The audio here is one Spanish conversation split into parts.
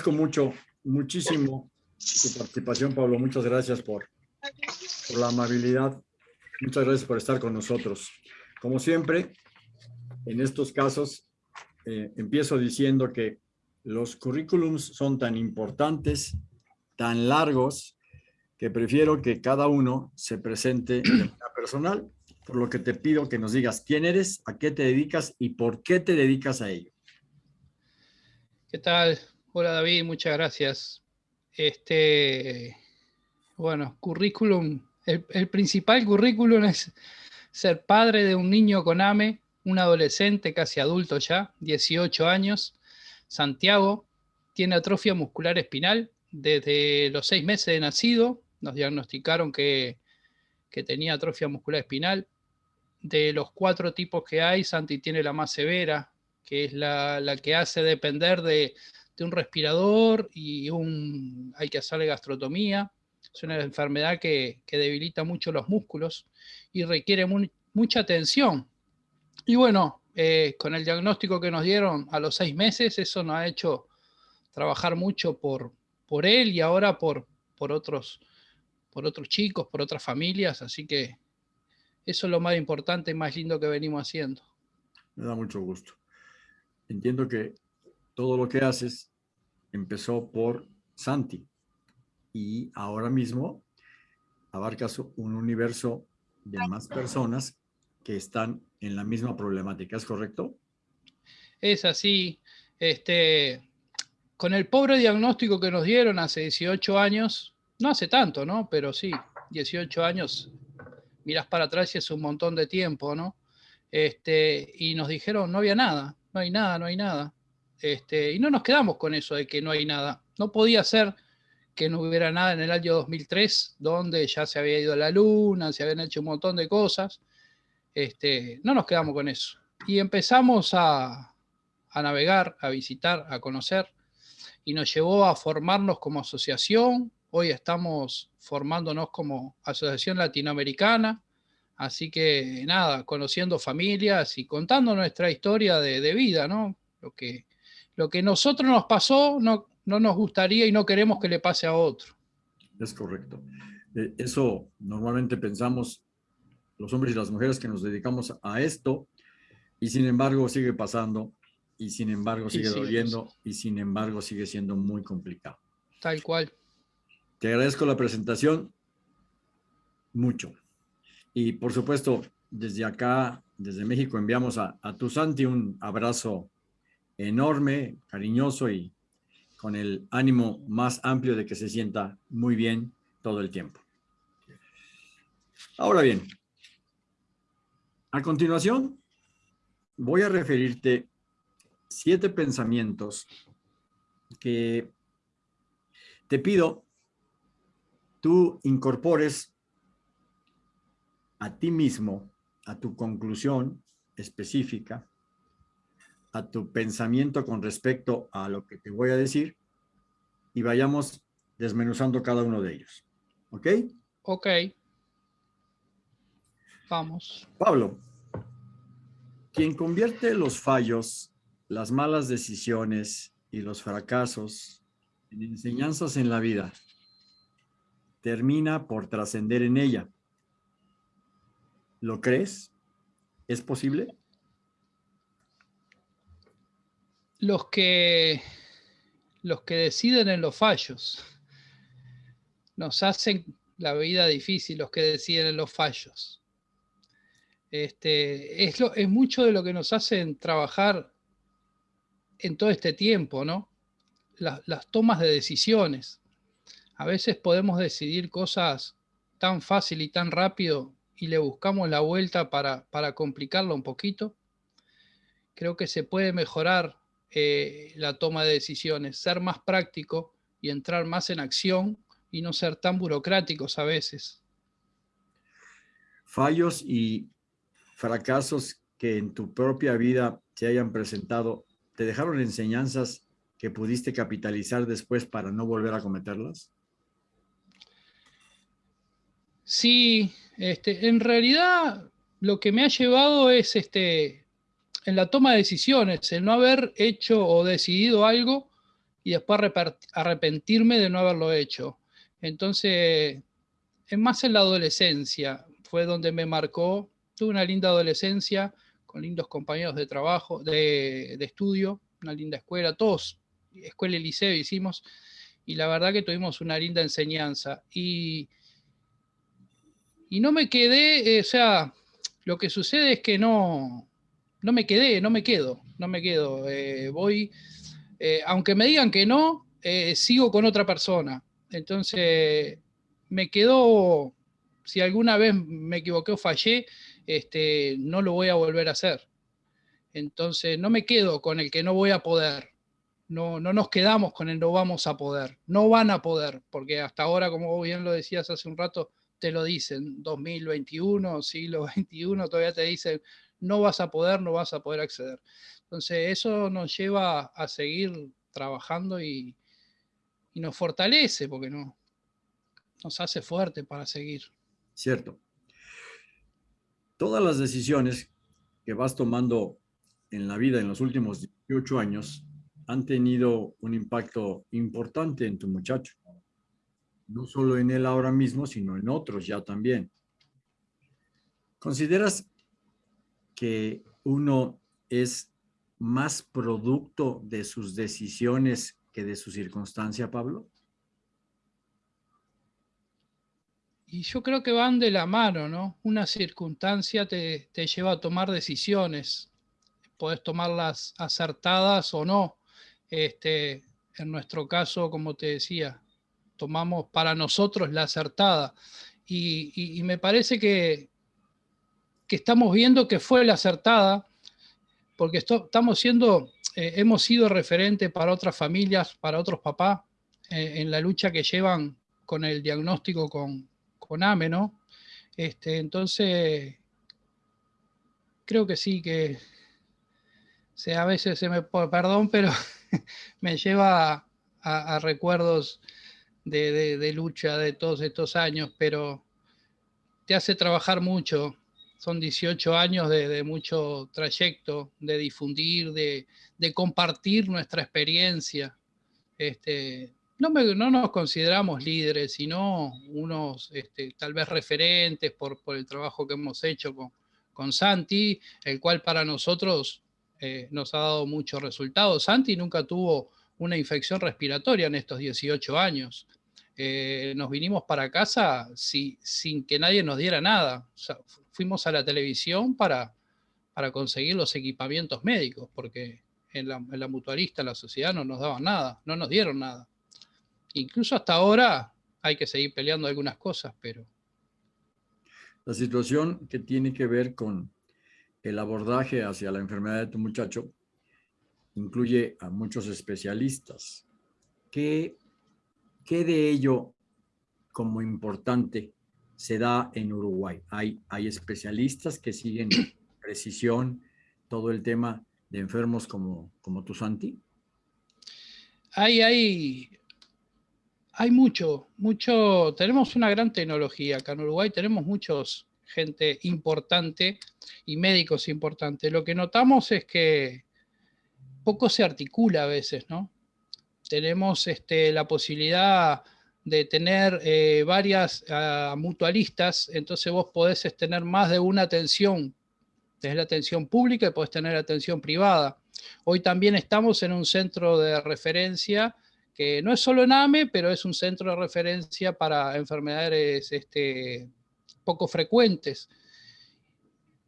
agradezco mucho, muchísimo tu participación, Pablo. Muchas gracias por, la amabilidad. Muchas gracias por estar con nosotros. Como siempre, en estos casos, eh, empiezo diciendo que los currículums son tan importantes, tan largos, que prefiero que cada uno se presente de personal, por lo que te pido que nos digas quién eres, a qué te dedicas y por qué te dedicas a ello. ¿Qué tal? Hola David, muchas gracias. Este, bueno, currículum, el, principal currículum es ser padre de un niño con AME, un adolescente casi adulto ya, 18 años, Santiago, tiene atrofia muscular espinal desde los seis meses de nacido, nos diagnosticaron que, tenía atrofia muscular espinal. De los cuatro tipos que hay, Santi tiene la más severa, que es la, que hace depender de, un respirador y un, hay que hacerle gastrotomía. Es una enfermedad que, debilita mucho los músculos y requiere mucha atención. Y bueno, eh, con el diagnóstico que nos dieron a los seis meses, eso nos ha hecho trabajar mucho por, por él y ahora por, por, otros, por otros chicos, por otras familias, así que eso es lo más importante y más lindo que venimos haciendo. Me da mucho gusto. Entiendo que todo lo que haces empezó por Santi y ahora mismo abarcas un universo de más personas que están en la misma problemática, ¿es correcto? Es así. Este, con el pobre diagnóstico que nos dieron hace 18 años, no hace tanto, ¿no? Pero sí, 18 años, miras para atrás y es un montón de tiempo, ¿no? Este, y nos dijeron, no había nada, no hay nada, no hay nada. Este, y no nos quedamos con eso de que no hay nada. No podía ser que no hubiera nada en el año 2003, donde ya se había ido a la luna, se habían hecho un montón de cosas. Este, no nos quedamos con eso. Y empezamos a, a navegar, a visitar, a conocer y nos llevó a formarnos como asociación. Hoy estamos formándonos como asociación latinoamericana. Así que nada, conociendo familias y contando nuestra historia de, vida, ¿no? Lo que, lo que nosotros nos pasó no, no nos gustaría y no queremos que le pase a otro. Es correcto. Eh, eso normalmente pensamos los hombres y las mujeres que nos dedicamos a esto y sin embargo sigue pasando y sin embargo sigue doliendo y sin embargo sigue siendo muy complicado. Tal cual. Te agradezco la presentación mucho. Y por supuesto, desde acá, desde México, enviamos a, a tu Santi un abrazo enorme, cariñoso y con el ánimo más amplio de que se sienta muy bien todo el tiempo. Ahora bien, a continuación voy a referirte siete pensamientos que te pido tú incorpores a ti mismo, a tu conclusión específica, a tu pensamiento con respecto a lo que te voy a decir y vayamos desmenuzando cada uno de ellos. ¿Ok? Ok. Vamos. Pablo, quien convierte los fallos las malas decisiones y los fracasos en enseñanzas en la vida, termina por trascender en ella. ¿Lo crees? ¿Es posible? Los que, los que deciden en los fallos nos hacen la vida difícil, los que deciden en los fallos. Este, es, lo, es mucho de lo que nos hacen trabajar en todo este tiempo, ¿no? las tomas de decisiones. A veces podemos decidir cosas tan fácil y tan rápido y le buscamos la vuelta para, para complicarlo un poquito. Creo que se puede mejorar eh, la toma de decisiones, ser más práctico y entrar más en acción y no ser tan burocráticos a veces. Fallos y fracasos que en tu propia vida se hayan presentado ¿Te dejaron enseñanzas que pudiste capitalizar después para no volver a cometerlas? Sí, este, en realidad lo que me ha llevado es este, en la toma de decisiones, el no haber hecho o decidido algo y después arrepentirme de no haberlo hecho. Entonces, es más en la adolescencia, fue donde me marcó, tuve una linda adolescencia, con lindos compañeros de trabajo, de, de estudio, una linda escuela, todos, escuela y liceo hicimos, y la verdad que tuvimos una linda enseñanza. Y, y no me quedé, eh, o sea, lo que sucede es que no, no me quedé, no me quedo, no me quedo. Eh, voy, eh, aunque me digan que no, sigo con otra persona. Entonces, me quedo, si alguna vez me equivoqué o fallé, este, no lo voy a volver a hacer. Entonces, no me quedo con el que no voy a poder. No, no nos quedamos con el no vamos a poder. No van a poder, porque hasta ahora, como bien lo decías hace un rato, te lo dicen, 2021, siglo XXI, todavía te dicen, no vas a poder, no vas a poder acceder. Entonces, eso nos lleva a seguir trabajando y, nos fortalece, porque no, nos hace fuerte para seguir. Cierto. Todas las decisiones que vas tomando en la vida en los últimos 18 años han tenido un impacto importante en tu muchacho. No solo en él ahora mismo, sino en otros ya también. ¿Consideras que uno es más producto de sus decisiones que de su circunstancia, Pablo? Y yo creo que van de la mano, ¿no? Una circunstancia te, te lleva a tomar decisiones podés tomarlas acertadas o no. Este, en nuestro caso, como te decía, tomamos para nosotros la acertada. Y, me parece que, que, estamos viendo que fue la acertada, porque estamos siendo, eh, hemos sido referente para otras familias, para otros papás, eh, en la lucha que llevan con el diagnóstico con, con AME, ¿no? Este, entonces, creo que sí, que, a veces se me, perdón, pero me lleva a, recuerdos de, lucha de todos estos años, pero te hace trabajar mucho. Son 18 años de, mucho trayecto, de difundir, de, compartir nuestra experiencia. Este, no, no, nos consideramos líderes, sino unos este, tal vez referentes por, el trabajo que hemos hecho con, con Santi, el cual para nosotros eh, nos ha dado muchos resultados. Santi nunca tuvo una infección respiratoria en estos 18 años. Eh, nos vinimos para casa sin que nadie nos diera nada. Fuimos a la televisión para, para conseguir los equipamientos médicos, porque en la, en la mutualista, la sociedad, no nos daban nada, no nos dieron nada. Incluso hasta ahora hay que seguir peleando algunas cosas, pero... La situación que tiene que ver con el abordaje hacia la enfermedad de tu muchacho incluye a muchos especialistas. ¿Qué, qué de ello como importante se da en Uruguay? Hay, hay especialistas que siguen precisión todo el tema de enfermos como, como tu Santi. Hay, hay, hay mucho, mucho, tenemos una gran tecnología acá en Uruguay, tenemos muchos gente importante y médicos importantes. Lo que notamos es que poco se articula a veces, ¿no? Tenemos este, la posibilidad de tener eh, varias ah, mutualistas, entonces vos podés tener más de una atención, desde la atención pública y podés tener atención privada. Hoy también estamos en un centro de referencia que no es solo en AME, pero es un centro de referencia para enfermedades este, poco frecuentes,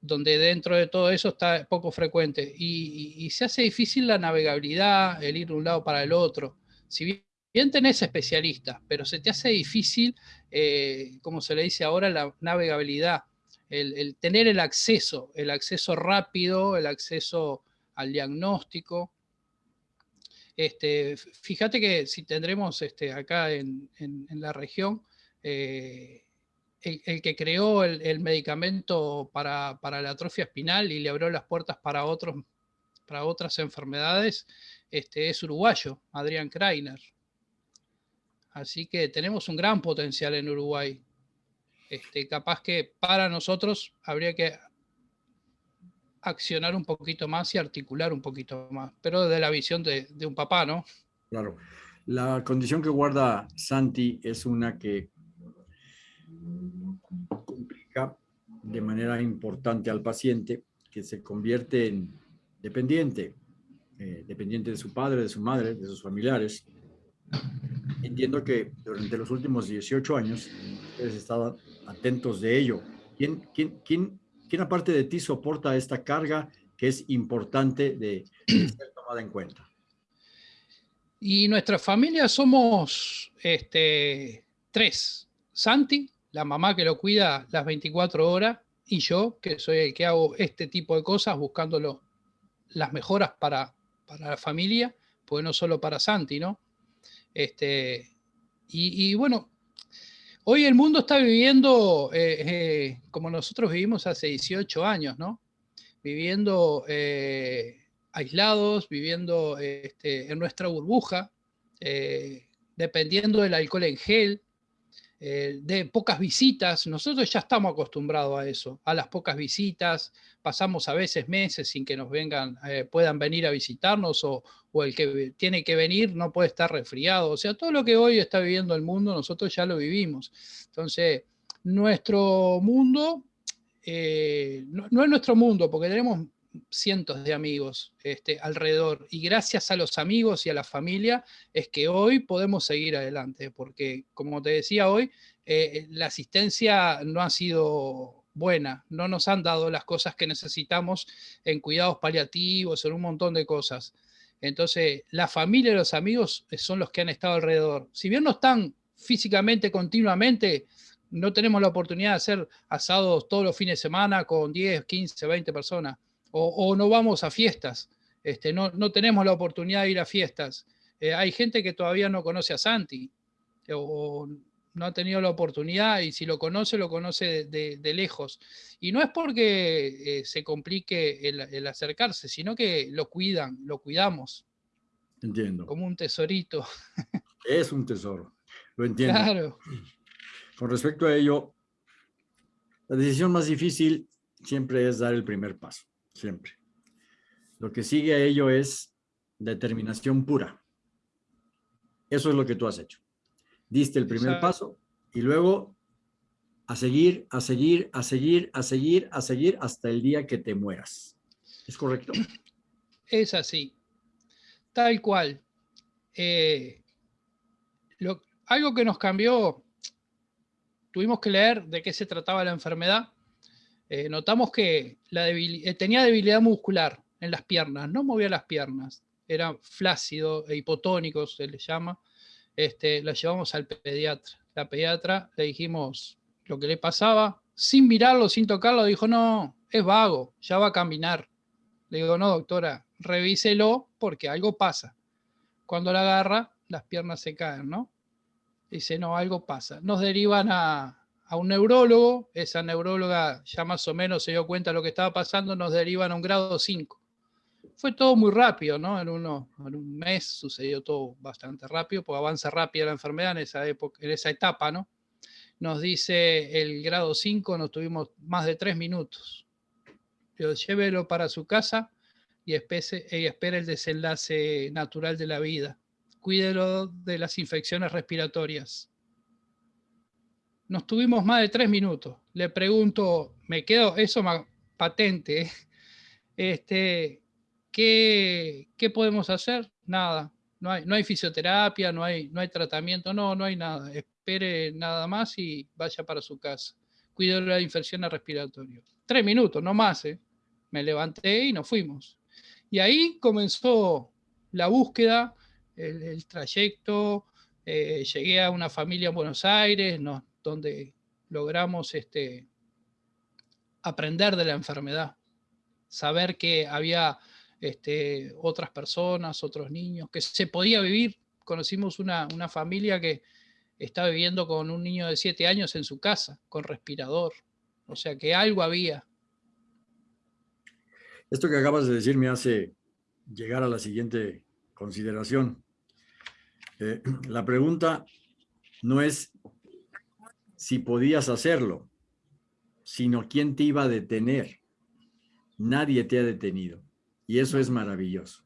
donde dentro de todo eso está poco frecuente. Y, se hace difícil la navegabilidad, el ir de un lado para el otro. Si bien, tenés especialistas, pero se te hace difícil, eh, como se le dice ahora, la navegabilidad, el, tener el acceso, el acceso rápido, el acceso al diagnóstico. Este, fíjate que si tendremos este, acá en, la región, eh, el, que creó el, medicamento para, la atrofia espinal y le abrió las puertas para, otros, para otras enfermedades este, es uruguayo, Adrián Kreiner. Así que tenemos un gran potencial en Uruguay. Este, capaz que para nosotros habría que accionar un poquito más y articular un poquito más, pero de la visión de, de un papá, ¿no? Claro. La condición que guarda Santi es una que complica de manera importante al paciente, que se convierte en dependiente, eh, dependiente de su padre, de su madre, de sus familiares. Entiendo que durante los últimos 18 años ustedes estaban atentos de ello. ¿Quién, quién, quién, quién aparte de ti soporta esta carga que es importante de, de ser tomada en cuenta? Y nuestra familia somos este, tres. Santi, la mamá que lo cuida las 24 horas, y yo, que soy el que hago este tipo de cosas, buscándolo las mejoras para, para la familia, pues no solo para Santi, ¿no? Este, y, bueno, hoy el mundo está viviendo eh, eh, como nosotros vivimos hace 18 años, ¿no? Viviendo eh, aislados, viviendo este, en nuestra burbuja, dependiendo del alcohol en gel, eh, de pocas visitas, nosotros ya estamos acostumbrados a eso, a las pocas visitas, pasamos a veces meses sin que nos vengan, eh, puedan venir a visitarnos o, el que tiene que venir no puede estar resfriado, o sea, todo lo que hoy está viviendo el mundo nosotros ya lo vivimos. Entonces, nuestro mundo, eh, no, no, es nuestro mundo, porque tenemos cientos de amigos este, alrededor y gracias a los amigos y a la familia es que hoy podemos seguir adelante, porque como te decía hoy, eh, la asistencia no ha sido buena, no nos han dado las cosas que necesitamos en cuidados paliativos, en un montón de cosas. Entonces, la familia y los amigos son los que han estado alrededor. Si bien no están físicamente continuamente, no tenemos la oportunidad de hacer asados todos los fines de semana con 10, 15, 20 personas o, no vamos a fiestas, este, no, no, tenemos la oportunidad de ir a fiestas. Eh, hay gente que todavía no conoce a Santi, o, no ha tenido la oportunidad, y si lo conoce, lo conoce de, lejos. Y no es porque eh, se complique el, acercarse, sino que lo cuidan, lo cuidamos. Entiendo. Como un tesorito. Es un tesoro, lo entiendo. Claro. Con respecto a ello, la decisión más difícil siempre es dar el primer paso siempre. Lo que sigue a ello es determinación pura. Eso es lo que tú has hecho. Diste el primer paso y luego a seguir, a seguir, a seguir, a seguir, a seguir hasta el día que te mueras. ¿Es correcto? Es así. Tal cual. Eh, algo que nos cambió, tuvimos que leer de qué se trataba la enfermedad eh, notamos que eh, tenía debilidad muscular en las piernas, no movía las piernas, era flácido e hipotónico, se le llama. Este, la llevamos al pediatra. La pediatra le dijimos lo que le pasaba, sin mirarlo, sin tocarlo, dijo, no, es vago, ya va a caminar. Le digo, no, doctora, revíselo porque algo pasa. Cuando la agarra, las piernas se caen, ¿no? Dice, no, algo pasa. Nos derivan a, a un neurólogo, esa neuróloga ya más o menos se dio cuenta de lo que estaba pasando, nos derivan a un grado 5. Fue todo muy rápido, ¿no? En, en un mes sucedió todo bastante rápido, porque avanza rápido la enfermedad en esa, época, en esa etapa, ¿no? Nos dice el grado 5, nos tuvimos más de tres minutos. Pero llévelo para su casa y espere, y espere el desenlace natural de la vida. Cuídelo de las infecciones respiratorias nos tuvimos más de tres minutos. Le pregunto, me quedo, eso patente, este, ¿qué, ¿qué, podemos hacer? Nada, no hay, no hay fisioterapia, no hay, no hay tratamiento, no, no hay nada. Espere nada más y vaya para su casa. Cuide la infección respiratoria. Tres minutos, no más. ¿eh? Me levanté y nos fuimos. Y ahí comenzó la búsqueda, el, trayecto. Eh, llegué a una familia en Buenos Aires, nos, donde logramos este, aprender de la enfermedad, saber que había este, otras personas, otros niños, que se podía vivir. Conocimos una, familia que está viviendo con un niño de siete años en su casa, con respirador. O sea que algo había. Esto que acabas de decir me hace llegar a la siguiente consideración. Eh, la pregunta no es si podías hacerlo, sino quién te iba a detener. Nadie te ha detenido. Y eso es maravilloso.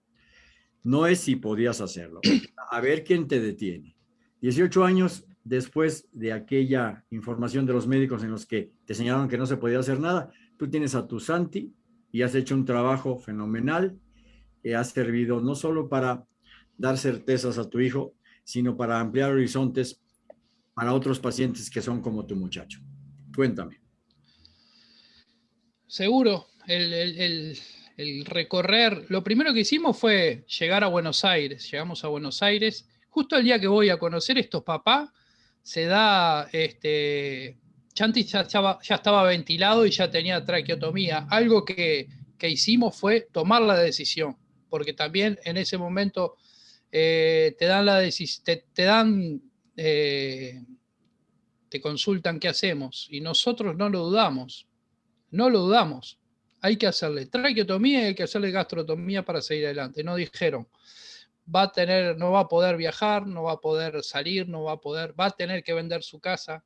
No es si podías hacerlo. a ver quién te detiene. 18 años después de aquella información de los médicos en los que te señalaron que no se podía hacer nada, tú tienes a tu Santi y has hecho un trabajo fenomenal que ha servido no solo para dar certezas a tu hijo, sino para ampliar horizontes para otros pacientes que son como tu muchacho. Cuéntame. Seguro, el, recorrer, lo primero que hicimos fue llegar a Buenos Aires, llegamos a Buenos Aires, justo el día que voy a conocer estos papás, se da, este, Chanti ya estaba, ya estaba ventilado y ya tenía traqueotomía, algo que, hicimos fue tomar la decisión, porque también en ese momento eh, te dan la te, te dan eh, te consultan qué hacemos y nosotros no lo dudamos, no lo dudamos. Hay que hacerle traqueotomía y hay que hacerle gastrotomía para seguir adelante. No dijeron, va a tener, no va a poder viajar, no va a poder salir, no va a poder, va a tener que vender su casa,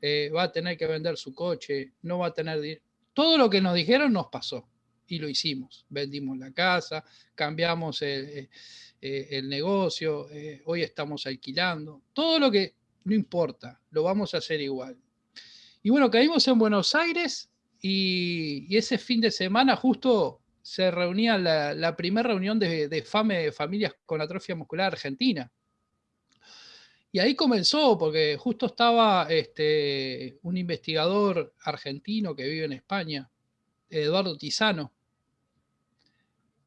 eh, va a tener que vender su coche, no va a tener... Todo lo que nos dijeron nos pasó y lo hicimos. Vendimos la casa, cambiamos el, eh, el negocio, eh, hoy estamos alquilando. Todo lo que no importa, lo vamos a hacer igual. Y bueno, caímos en Buenos Aires y, ese fin de semana justo se reunía la, primera reunión de, FAME de Familias con Atrofia Muscular Argentina. Y ahí comenzó, porque justo estaba este, un investigador argentino que vive en España, Eduardo Tizano.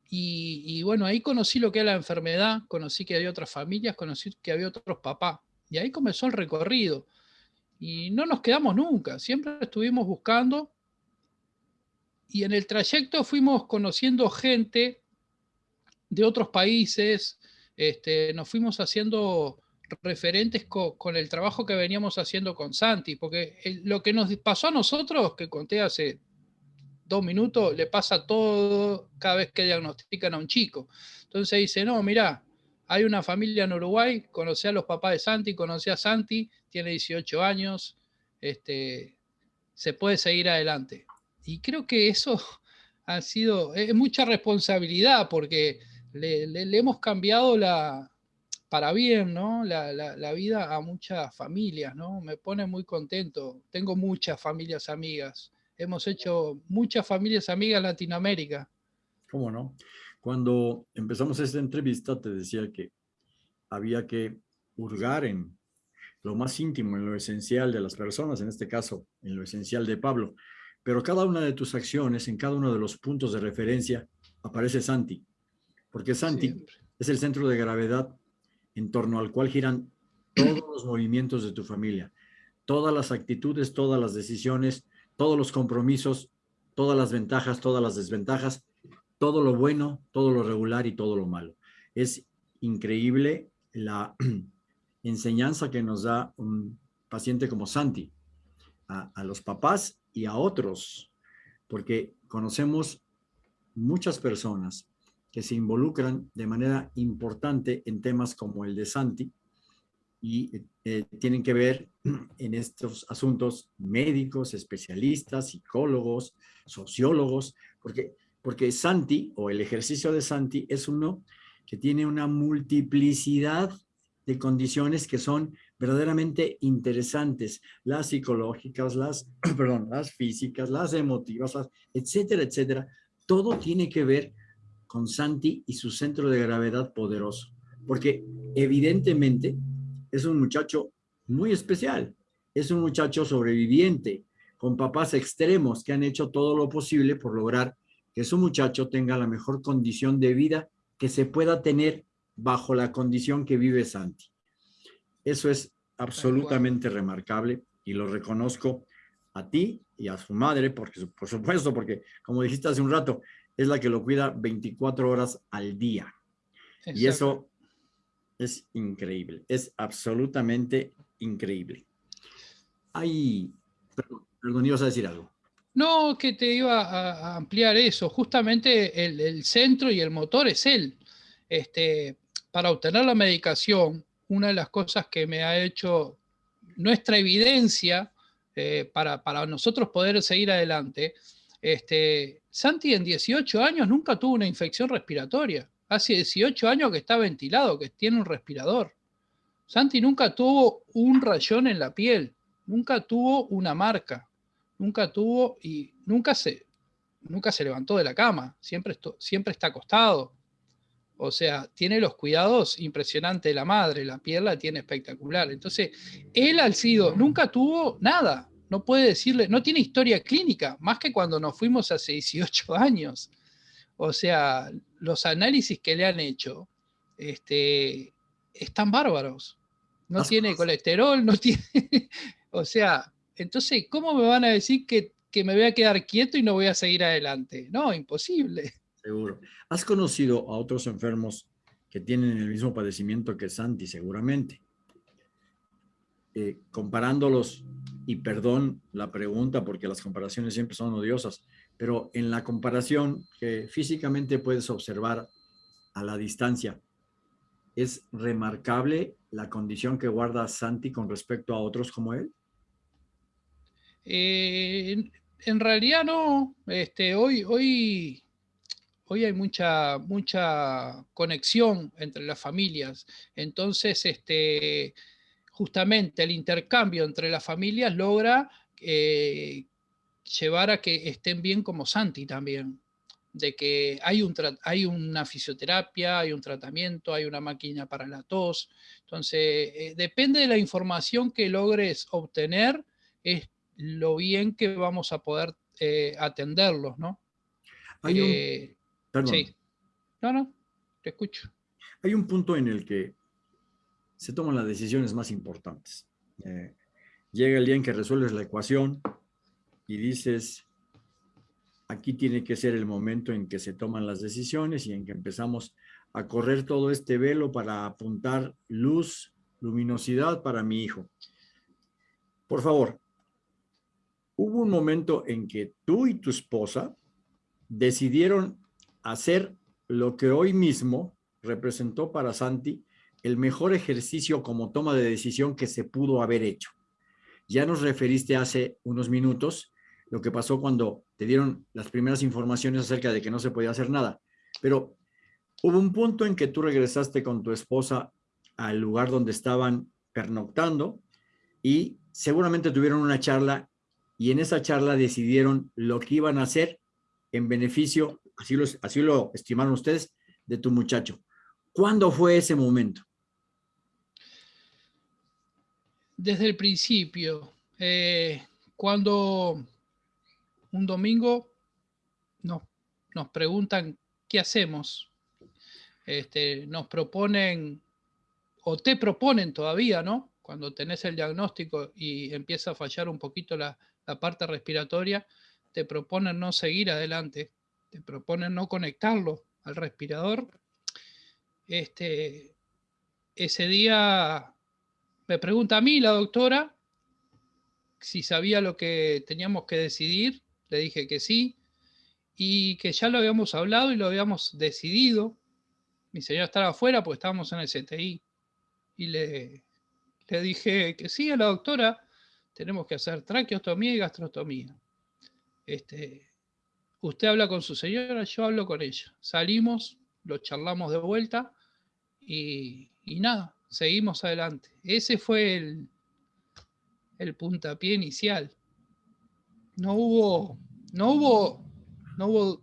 Y, bueno, ahí conocí lo que era la enfermedad, conocí que había otras familias, conocí que había otros papás. Y ahí comenzó el recorrido. Y no nos quedamos nunca, siempre estuvimos buscando. Y en el trayecto fuimos conociendo gente de otros países, este, nos fuimos haciendo referentes con, el trabajo que veníamos haciendo con Santi, porque lo que nos pasó a nosotros, que conté hace dos minutos, le pasa todo cada vez que diagnostican a un chico. Entonces dice, no, mira, hay una familia en Uruguay, conocí a los papás de Santi, conocí a Santi, tiene 18 años, este, se puede seguir adelante. Y creo que eso ha sido, es mucha responsabilidad porque le, hemos cambiado la, para bien, ¿no? La, vida a muchas familias, ¿no? Me pone muy contento. Tengo muchas familias amigas. Hemos hecho muchas familias amigas en Latinoamérica. ¿Cómo no? Cuando empezamos esta entrevista te decía que había que hurgar en lo más íntimo, en lo esencial de las personas, en este caso, en lo esencial de Pablo. Pero cada una de tus acciones, en cada uno de los puntos de referencia, aparece Santi. Porque Santi es el centro de gravedad en torno al cual giran todos los movimientos de tu familia, todas las actitudes, todas las decisiones, todos los compromisos, todas las ventajas, todas las desventajas, todo lo bueno, todo lo regular y todo lo malo. Es increíble la enseñanza que nos da un paciente como Santi a, los papás y a otros, porque conocemos muchas personas que se involucran de manera importante en temas como el de Santi y eh, tienen que ver en estos asuntos médicos, especialistas, psicólogos, sociólogos, porque porque Santi, o el ejercicio de Santi, es uno que tiene una multiplicidad de condiciones que son verdaderamente interesantes, las psicológicas, las, perdón, las físicas, las emotivas, etcétera, etcétera. Todo tiene que ver con Santi y su centro de gravedad poderoso, porque evidentemente es un muchacho muy especial, es un muchacho sobreviviente, con papás extremos que han hecho todo lo posible por lograr que su muchacho tenga la mejor condición de vida que se pueda tener bajo la condición que vive Santi. Eso es absolutamente remarcable y lo reconozco a ti y a su madre, porque, por supuesto, porque como dijiste hace un rato, es la que lo cuida 24 horas al día. Y eso es increíble, es absolutamente increíble. Ay, perdón, ibas a decir algo. No, que te iba a, ampliar eso. Justamente el, centro y el motor es él. Este, para obtener la medicación, una de las cosas que me ha hecho nuestra evidencia eh, para, nosotros poder seguir adelante, este, Santi en 18 años nunca tuvo una infección respiratoria. Hace 18 años que está ventilado, que tiene un respirador. Santi nunca tuvo un rayón en la piel, nunca tuvo una marca, nunca tuvo y nunca se, nunca se levantó de la cama, siempre, siempre está acostado. O sea, tiene los cuidados impresionantes de la madre, la piel la tiene espectacular. Entonces, él al sido nunca tuvo nada, no puede decirle, no tiene historia clínica, más que cuando nos fuimos hace 18 años. O sea, los análisis que le han hecho este, están bárbaros. No tiene colesterol, no tiene... o sea, entonces, ¿cómo me van a decir que, que me voy a quedar quieto y no voy a seguir adelante? No, imposible. Seguro. ¿Has conocido a otros enfermos que tienen el mismo padecimiento que Santi, seguramente? Eh, comparándolos, y perdón la pregunta porque las comparaciones siempre son odiosas, pero en la comparación que físicamente puedes observar a la distancia, ¿es remarcable la condición que guarda Santi con respecto a otros como él? Eh, en realidad no. Este, hoy, hoy hoy hay mucha, mucha conexión entre las familias. Entonces, este, justamente el intercambio entre las familias logra eh, llevar a que estén bien como Santi también. De que hay, un, hay una fisioterapia, hay un tratamiento, hay una máquina para la tos. Entonces, eh, depende de la información que logres obtener, es lo bien que vamos a poder eh, atenderlos, ¿no? Hay Sí. No, no, te escucho. Hay un punto en el que se toman las decisiones más importantes. Eh, llega el día en que resuelves la ecuación y dices, aquí tiene que ser el momento en que se toman las decisiones y en que empezamos a correr todo este velo para apuntar luz, luminosidad para mi hijo. Por favor, hubo un momento en que tú y tu esposa decidieron hacer lo que hoy mismo representó para Santi el mejor ejercicio como toma de decisión que se pudo haber hecho. Ya nos referiste hace unos minutos lo que pasó cuando te dieron las primeras informaciones acerca de que no se podía hacer nada, pero hubo un punto en que tú regresaste con tu esposa al lugar donde estaban pernoctando y seguramente tuvieron una charla y en esa charla decidieron lo que iban a hacer en beneficio así lo, estimaron ustedes, de tu muchacho. ¿Cuándo fue ese momento? Desde el principio. Eh, cuando un domingo nos, nos preguntan qué hacemos. Este, nos proponen, o te proponen todavía, ¿no? Cuando tenés el diagnóstico y empieza a fallar un poquito la, la parte respiratoria, te proponen no seguir adelante te proponen no conectarlo al respirador, este, ese día me pregunta a mí la doctora si sabía lo que teníamos que decidir, le dije que sí, y que ya lo habíamos hablado y lo habíamos decidido. Mi señora estaba afuera porque estábamos en el CTI. Y le, le dije que sí a la doctora, tenemos que hacer traqueostomía y gastrostomía. Este, Usted habla con su señora, yo hablo con ella. Salimos, lo charlamos de vuelta y, nada, seguimos adelante. Ese fue el, el puntapié inicial. No hubo, no hubo, no hubo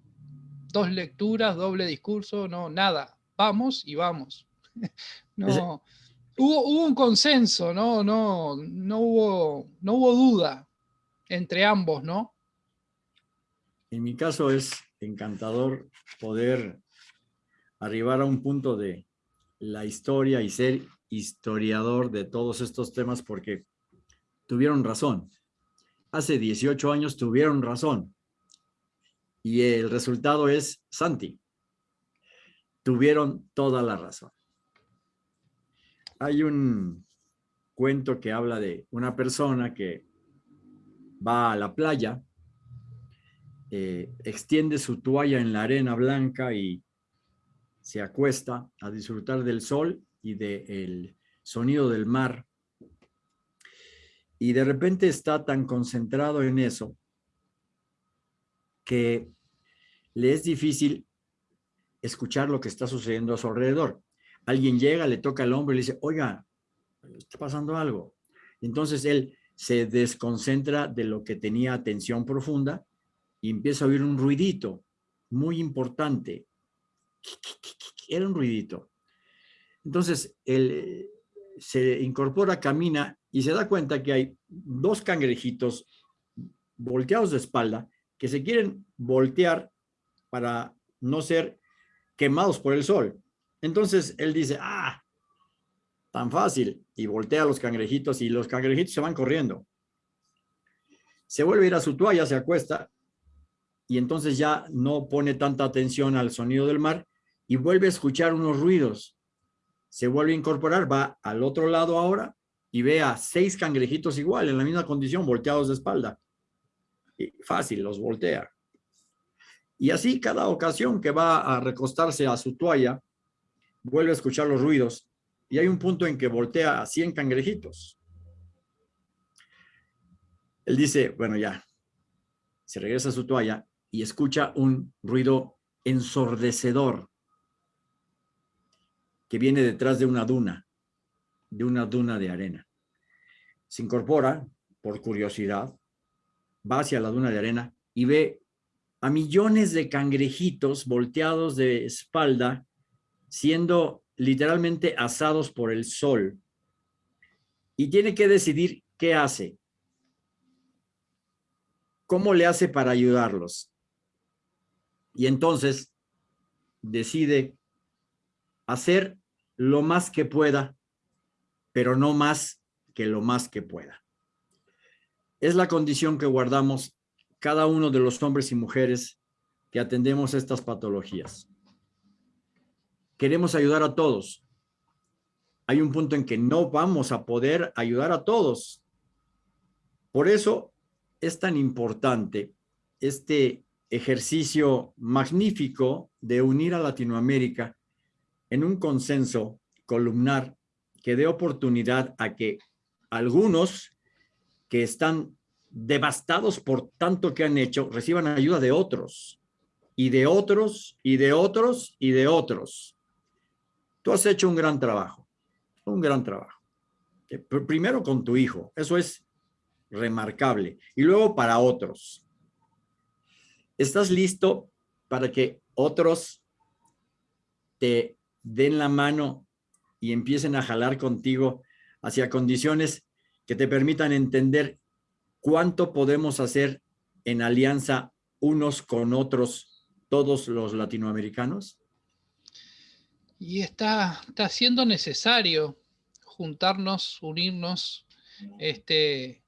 dos lecturas, doble discurso, no, nada. Vamos y vamos. No, hubo, hubo, un consenso, no, no, no hubo, no hubo duda entre ambos, ¿no? En mi caso es encantador poder arribar a un punto de la historia y ser historiador de todos estos temas porque tuvieron razón. Hace 18 años tuvieron razón. Y el resultado es Santi. Tuvieron toda la razón. Hay un cuento que habla de una persona que va a la playa eh, extiende su toalla en la arena blanca y se acuesta a disfrutar del sol y del sonido del mar. Y de repente está tan concentrado en eso que le es difícil escuchar lo que está sucediendo a su alrededor. Alguien llega, le toca al hombre y le dice, oiga, está pasando algo. Entonces él se desconcentra de lo que tenía atención profunda y empieza a oír un ruidito muy importante. Era un ruidito. Entonces él se incorpora, camina y se da cuenta que hay dos cangrejitos volteados de espalda que se quieren voltear para no ser quemados por el sol. Entonces él dice, ah, tan fácil, y voltea a los cangrejitos y los cangrejitos se van corriendo. Se vuelve a ir a su toalla, se acuesta y entonces ya no pone tanta atención al sonido del mar y vuelve a escuchar unos ruidos. Se vuelve a incorporar, va al otro lado ahora y ve a seis cangrejitos igual, en la misma condición, volteados de espalda. Y fácil, los voltea. Y así cada ocasión que va a recostarse a su toalla, vuelve a escuchar los ruidos y hay un punto en que voltea a 100 cangrejitos. Él dice, bueno, ya, se regresa a su toalla y escucha un ruido ensordecedor que viene detrás de una duna, de una duna de arena. Se incorpora por curiosidad, va hacia la duna de arena y ve a millones de cangrejitos volteados de espalda siendo literalmente asados por el sol y tiene que decidir qué hace. ¿Cómo le hace para ayudarlos? Y entonces decide hacer lo más que pueda, pero no más que lo más que pueda. Es la condición que guardamos cada uno de los hombres y mujeres que atendemos estas patologías queremos ayudar a todos. Hay un punto en que no vamos a poder ayudar a todos. Por eso es tan importante este ejercicio magnífico de unir a Latinoamérica en un consenso columnar que dé oportunidad a que algunos que están devastados por tanto que han hecho reciban ayuda de otros y de otros y de otros y de otros Tú has hecho un gran trabajo, un gran trabajo. Eh, primero con tu hijo, eso es remarcable. Y luego para otros. ¿Estás listo para que otros te den la mano y empiecen a jalar contigo hacia condiciones que te permitan entender cuánto podemos hacer en alianza unos con otros, todos los latinoamericanos? Y está, está siendo necesario juntarnos, unirnos, este,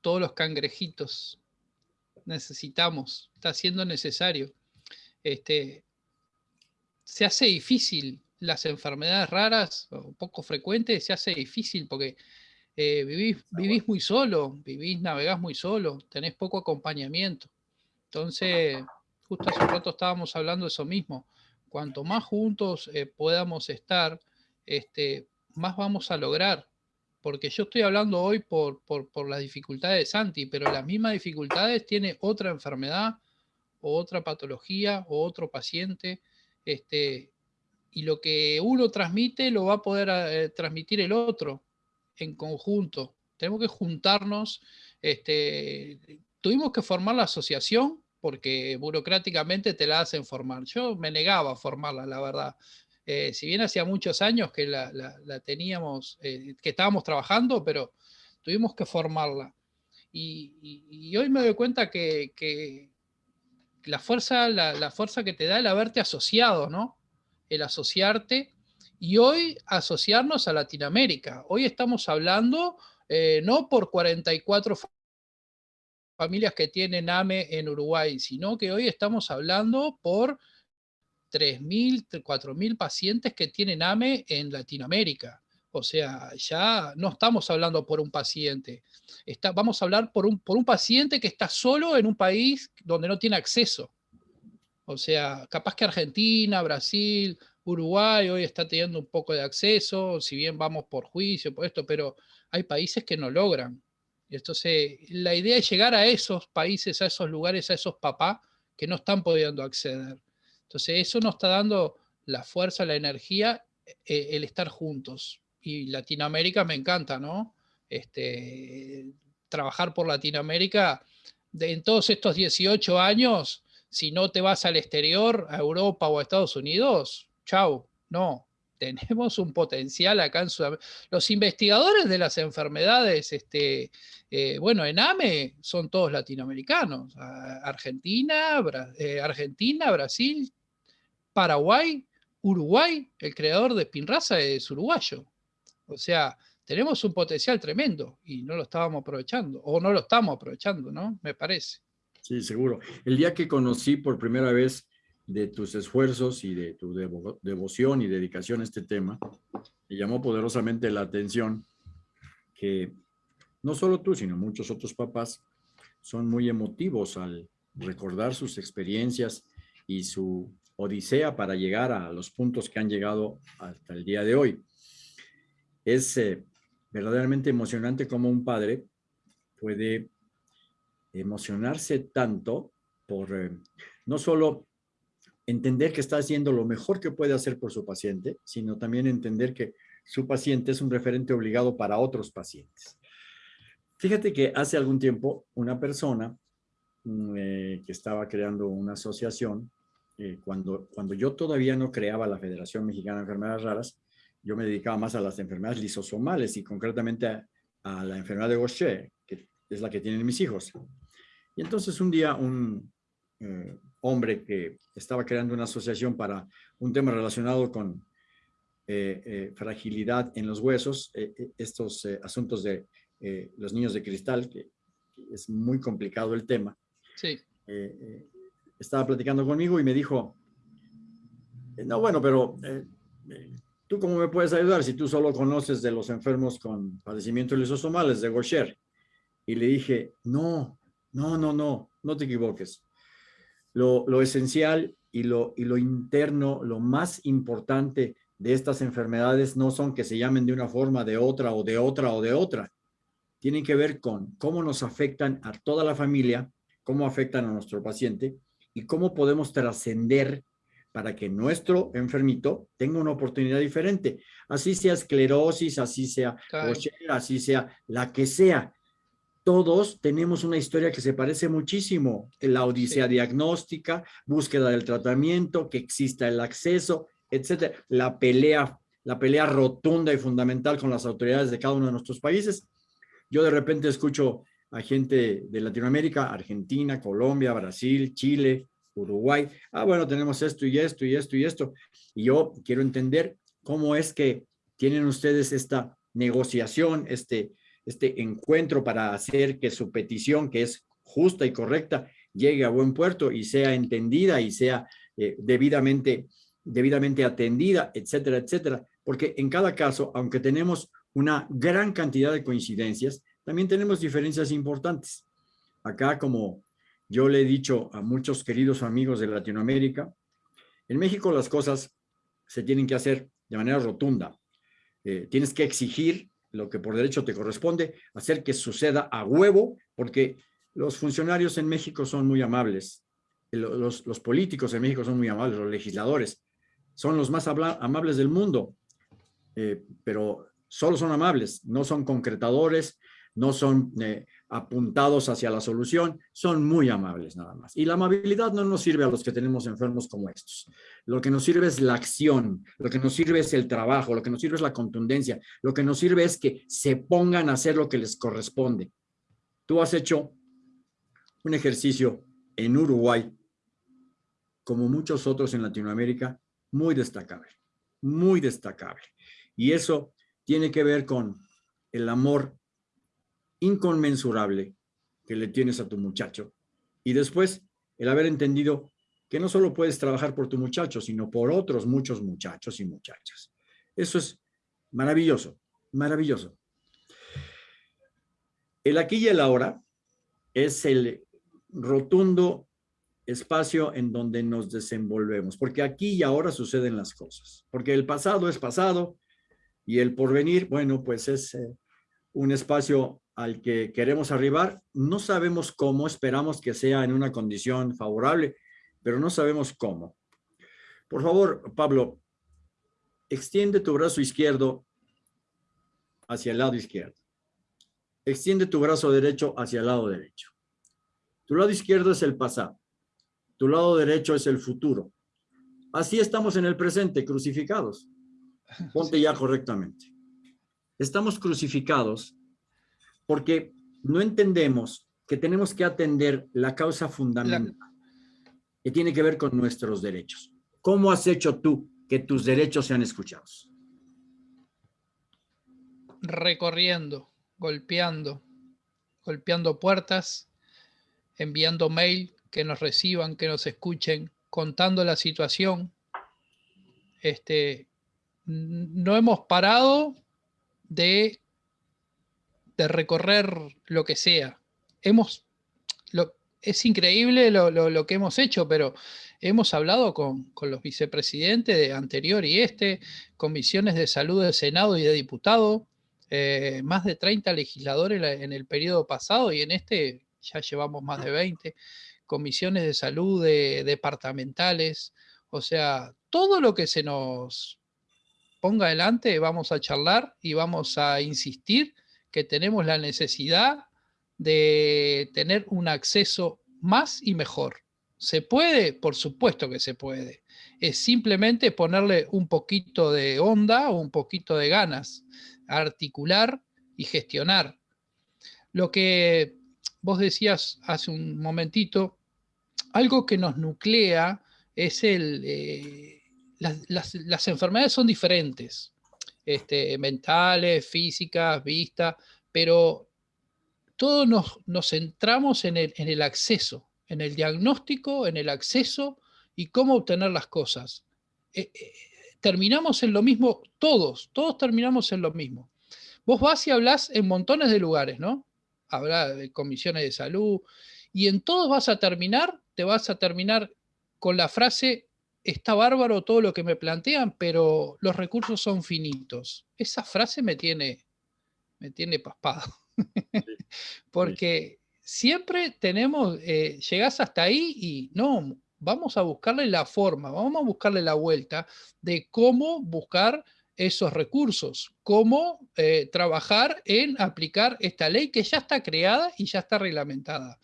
todos los cangrejitos. Necesitamos, está siendo necesario. Este, se hace difícil las enfermedades raras o poco frecuentes, se hace difícil porque eh, vivís, vivís muy solo, vivís, navegás muy solo, tenés poco acompañamiento. Entonces, justo hace un rato estábamos hablando de eso mismo cuanto más juntos eh, podamos estar, este, más vamos a lograr. Porque yo estoy hablando hoy por, por, las dificultades de Santi, pero las mismas dificultades tiene otra enfermedad o otra patología o otro paciente. Este, y lo que uno transmite lo va a poder eh, transmitir el otro en conjunto. Tenemos que juntarnos. Este, tuvimos que formar la asociación porque burocráticamente te la hacen formar. Yo me negaba a formarla, la verdad. Eh, si bien hacía muchos años que la, teníamos, eh, que estábamos trabajando, pero tuvimos que formarla. Y, hoy me doy cuenta que, la, fuerza, la, fuerza que te da el haberte asociado, ¿no? El asociarte y hoy asociarnos a Latinoamérica. Hoy estamos hablando eh, no por 44 familias que tienen AME en Uruguay, sino que hoy estamos hablando por 3.000, 4.000 pacientes que tienen AME en Latinoamérica. O sea, ya no estamos hablando por un paciente, vamos a hablar por un, por un paciente que está solo en un país donde no tiene acceso. O sea, capaz que Argentina, Brasil, Uruguay hoy está teniendo un poco de acceso, si bien vamos por juicio, por esto, pero hay países que no logran. Entonces, la idea es llegar a esos países, a esos lugares, a esos papás que no están pudiendo acceder. Entonces eso nos está dando la fuerza, la energía, eh, el estar juntos. Y Latinoamérica me encanta, ¿no? Este, trabajar por Latinoamérica de, en todos estos 18 años, si no te vas al exterior, a Europa o a Estados Unidos, chau, no, tenemos un potencial acá en Sudamérica. Los investigadores de las enfermedades, este, eh, bueno, en AME son todos latinoamericanos. Argentina, eh, Argentina, Brasil, Paraguay, Uruguay, el creador de Spinraza es uruguayo. O sea, tenemos un potencial tremendo y no lo estábamos aprovechando, o no lo estamos aprovechando, ¿no? Me parece. Sí, seguro. El día que conocí por primera vez de tus esfuerzos y de tu devoción y dedicación a este tema, me llamó poderosamente la atención que no solo tú, sino muchos otros papás son muy emotivos al recordar sus experiencias y su odisea para llegar a los puntos que han llegado hasta el día de hoy. Es eh, verdaderamente emocionante como un padre puede emocionarse tanto por eh, no solo entender que está haciendo lo mejor que puede hacer por su paciente, sino también entender que su paciente es un referente obligado para otros pacientes. Fíjate que hace algún tiempo una persona mm, eh, que estaba creando una asociación, eh, cuando, cuando yo todavía no creaba la Federación Mexicana de Enfermedades Raras, yo me dedicaba más a las enfermedades lisosomales y concretamente a, la enfermedad de Gaucher, que es la que tienen mis hijos. Y entonces un día un, eh, hombre que estaba creando una asociación para un tema relacionado con eh, eh, fragilidad en los huesos, estos asuntos de los niños de cristal, que, es muy complicado el tema. Sí. estaba platicando conmigo y me dijo, no, bueno, pero ¿tú cómo me puedes ayudar si tú solo conoces de los enfermos con padecimientos lisosomales de Gaucher? Y le dije, no, no, no, no, no te equivoques lo, esencial y lo, y lo interno, lo más importante de estas enfermedades no son que se llamen de una forma, de otra, o de otra, o de otra. Tienen que ver con cómo nos afectan a toda la familia, cómo afectan a nuestro paciente y cómo podemos trascender para que nuestro enfermito tenga una oportunidad diferente. Así sea esclerosis, así sea así sea la que sea todos tenemos una historia que se parece muchísimo. La odisea diagnóstica, búsqueda del tratamiento, que exista el acceso, etcétera. La pelea, la pelea rotunda y fundamental con las autoridades de cada uno de nuestros países. Yo de repente escucho a gente de Latinoamérica, Argentina, Colombia, Brasil, Chile, Uruguay. Ah, bueno, tenemos esto y esto y esto y esto. Y yo quiero entender cómo es que tienen ustedes esta negociación, este, este encuentro para hacer que su petición, que es justa y correcta, llegue a buen puerto y sea entendida y sea eh, debidamente, debidamente atendida, etcétera, etcétera. Porque en cada caso, aunque tenemos una gran cantidad de coincidencias, también tenemos diferencias importantes. Acá, como yo le he dicho a muchos queridos amigos de Latinoamérica, en México las cosas se tienen que hacer de manera rotunda. Eh, tienes que exigir lo que por derecho te corresponde, hacer que suceda a huevo, porque los funcionarios en México son muy amables, los, los políticos en México son muy amables, los legisladores son los más amables del mundo, eh, pero solo son amables, no son concretadores, no son eh, apuntados hacia la solución, son muy amables nada más. Y la amabilidad no nos sirve a los que tenemos enfermos como estos. Lo que nos sirve es la acción, lo que nos sirve es el trabajo, lo que nos sirve es la contundencia, lo que nos sirve es que se pongan a hacer lo que les corresponde. Tú has hecho un ejercicio en Uruguay, como muchos otros en Latinoamérica, muy destacable, muy destacable. Y eso tiene que ver con el amor inconmensurable que le tienes a tu muchacho. Y después, el haber entendido que no solo puedes trabajar por tu muchacho, sino por otros muchos muchachos y muchachas. Eso es maravilloso, maravilloso. El aquí y el ahora es el rotundo espacio en donde nos desenvolvemos, porque aquí y ahora suceden las cosas, porque el pasado es pasado y el porvenir, bueno, pues es eh, un espacio al que queremos arribar. No sabemos cómo, esperamos que sea en una condición favorable, pero no sabemos cómo. Por favor, Pablo, extiende tu brazo izquierdo hacia el lado izquierdo. Extiende tu brazo derecho hacia el lado derecho. Tu lado izquierdo es el pasado. Tu lado derecho es el futuro. Así estamos en el presente, crucificados. Ponte ya correctamente. Estamos crucificados porque no entendemos que tenemos que atender la causa fundamental que tiene que ver con nuestros derechos. ¿Cómo has hecho tú que tus derechos sean escuchados? Recorriendo, golpeando, golpeando puertas, enviando mail, que nos reciban, que nos escuchen, contando la situación. Este, no hemos parado de, de recorrer lo que sea. Hemos, lo, es increíble lo, que hemos hecho, pero hemos hablado con, los vicepresidentes de anterior y este, comisiones de salud del Senado y de diputado, eh, más de 30 legisladores en el periodo pasado y en este ya llevamos más de 20, comisiones de salud departamentales, o sea, todo lo que se nos ponga adelante vamos a charlar y vamos a insistir que tenemos la necesidad de tener un acceso más y mejor. ¿Se puede? Por supuesto que se puede. Es simplemente ponerle un poquito de onda o un poquito de ganas, articular y gestionar. Lo que vos decías hace un momentito, algo que nos nuclea es el... Eh, las, enfermedades son diferentes, este, mentales, físicas, vista, pero todos nos, centramos en el, acceso, en el diagnóstico, en el acceso y cómo obtener las cosas. Eh, eh, terminamos en lo mismo, todos, todos terminamos en lo mismo. Vos vas y hablas en montones de lugares, ¿no? Habla de comisiones de salud, y en todos vas a terminar, te vas a terminar con la frase, está bárbaro todo lo que me plantean, pero los recursos son finitos. Esa frase me tiene, me tiene paspado. Porque siempre tenemos, eh, llegás hasta ahí y no, vamos a buscarle la forma, vamos a buscarle la vuelta de cómo buscar esos recursos, cómo eh, trabajar en aplicar esta ley que ya está creada y ya está reglamentada.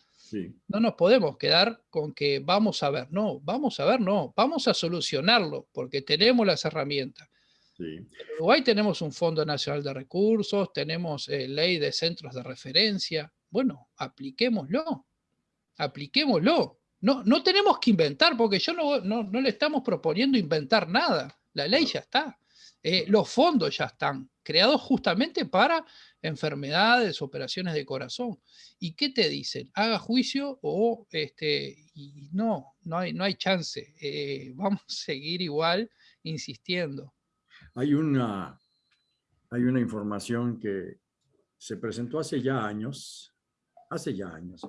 No nos podemos quedar con que vamos a ver, no, vamos a ver, no, vamos a solucionarlo porque tenemos las herramientas. En Uruguay tenemos un Fondo Nacional de Recursos, tenemos eh, ley de centros de referencia. Bueno, apliquémoslo, apliquémoslo. No, no tenemos que inventar, porque yo no, no, no le estamos proponiendo inventar nada. La ley ya está. Eh, los fondos ya están creados justamente para enfermedades, operaciones de corazón. ¿Y qué te dicen? Haga juicio o este, y no, no hay, no hay chance. Eh, vamos a seguir igual insistiendo. Hay una, hay una información que se presentó hace ya años, hace ya años,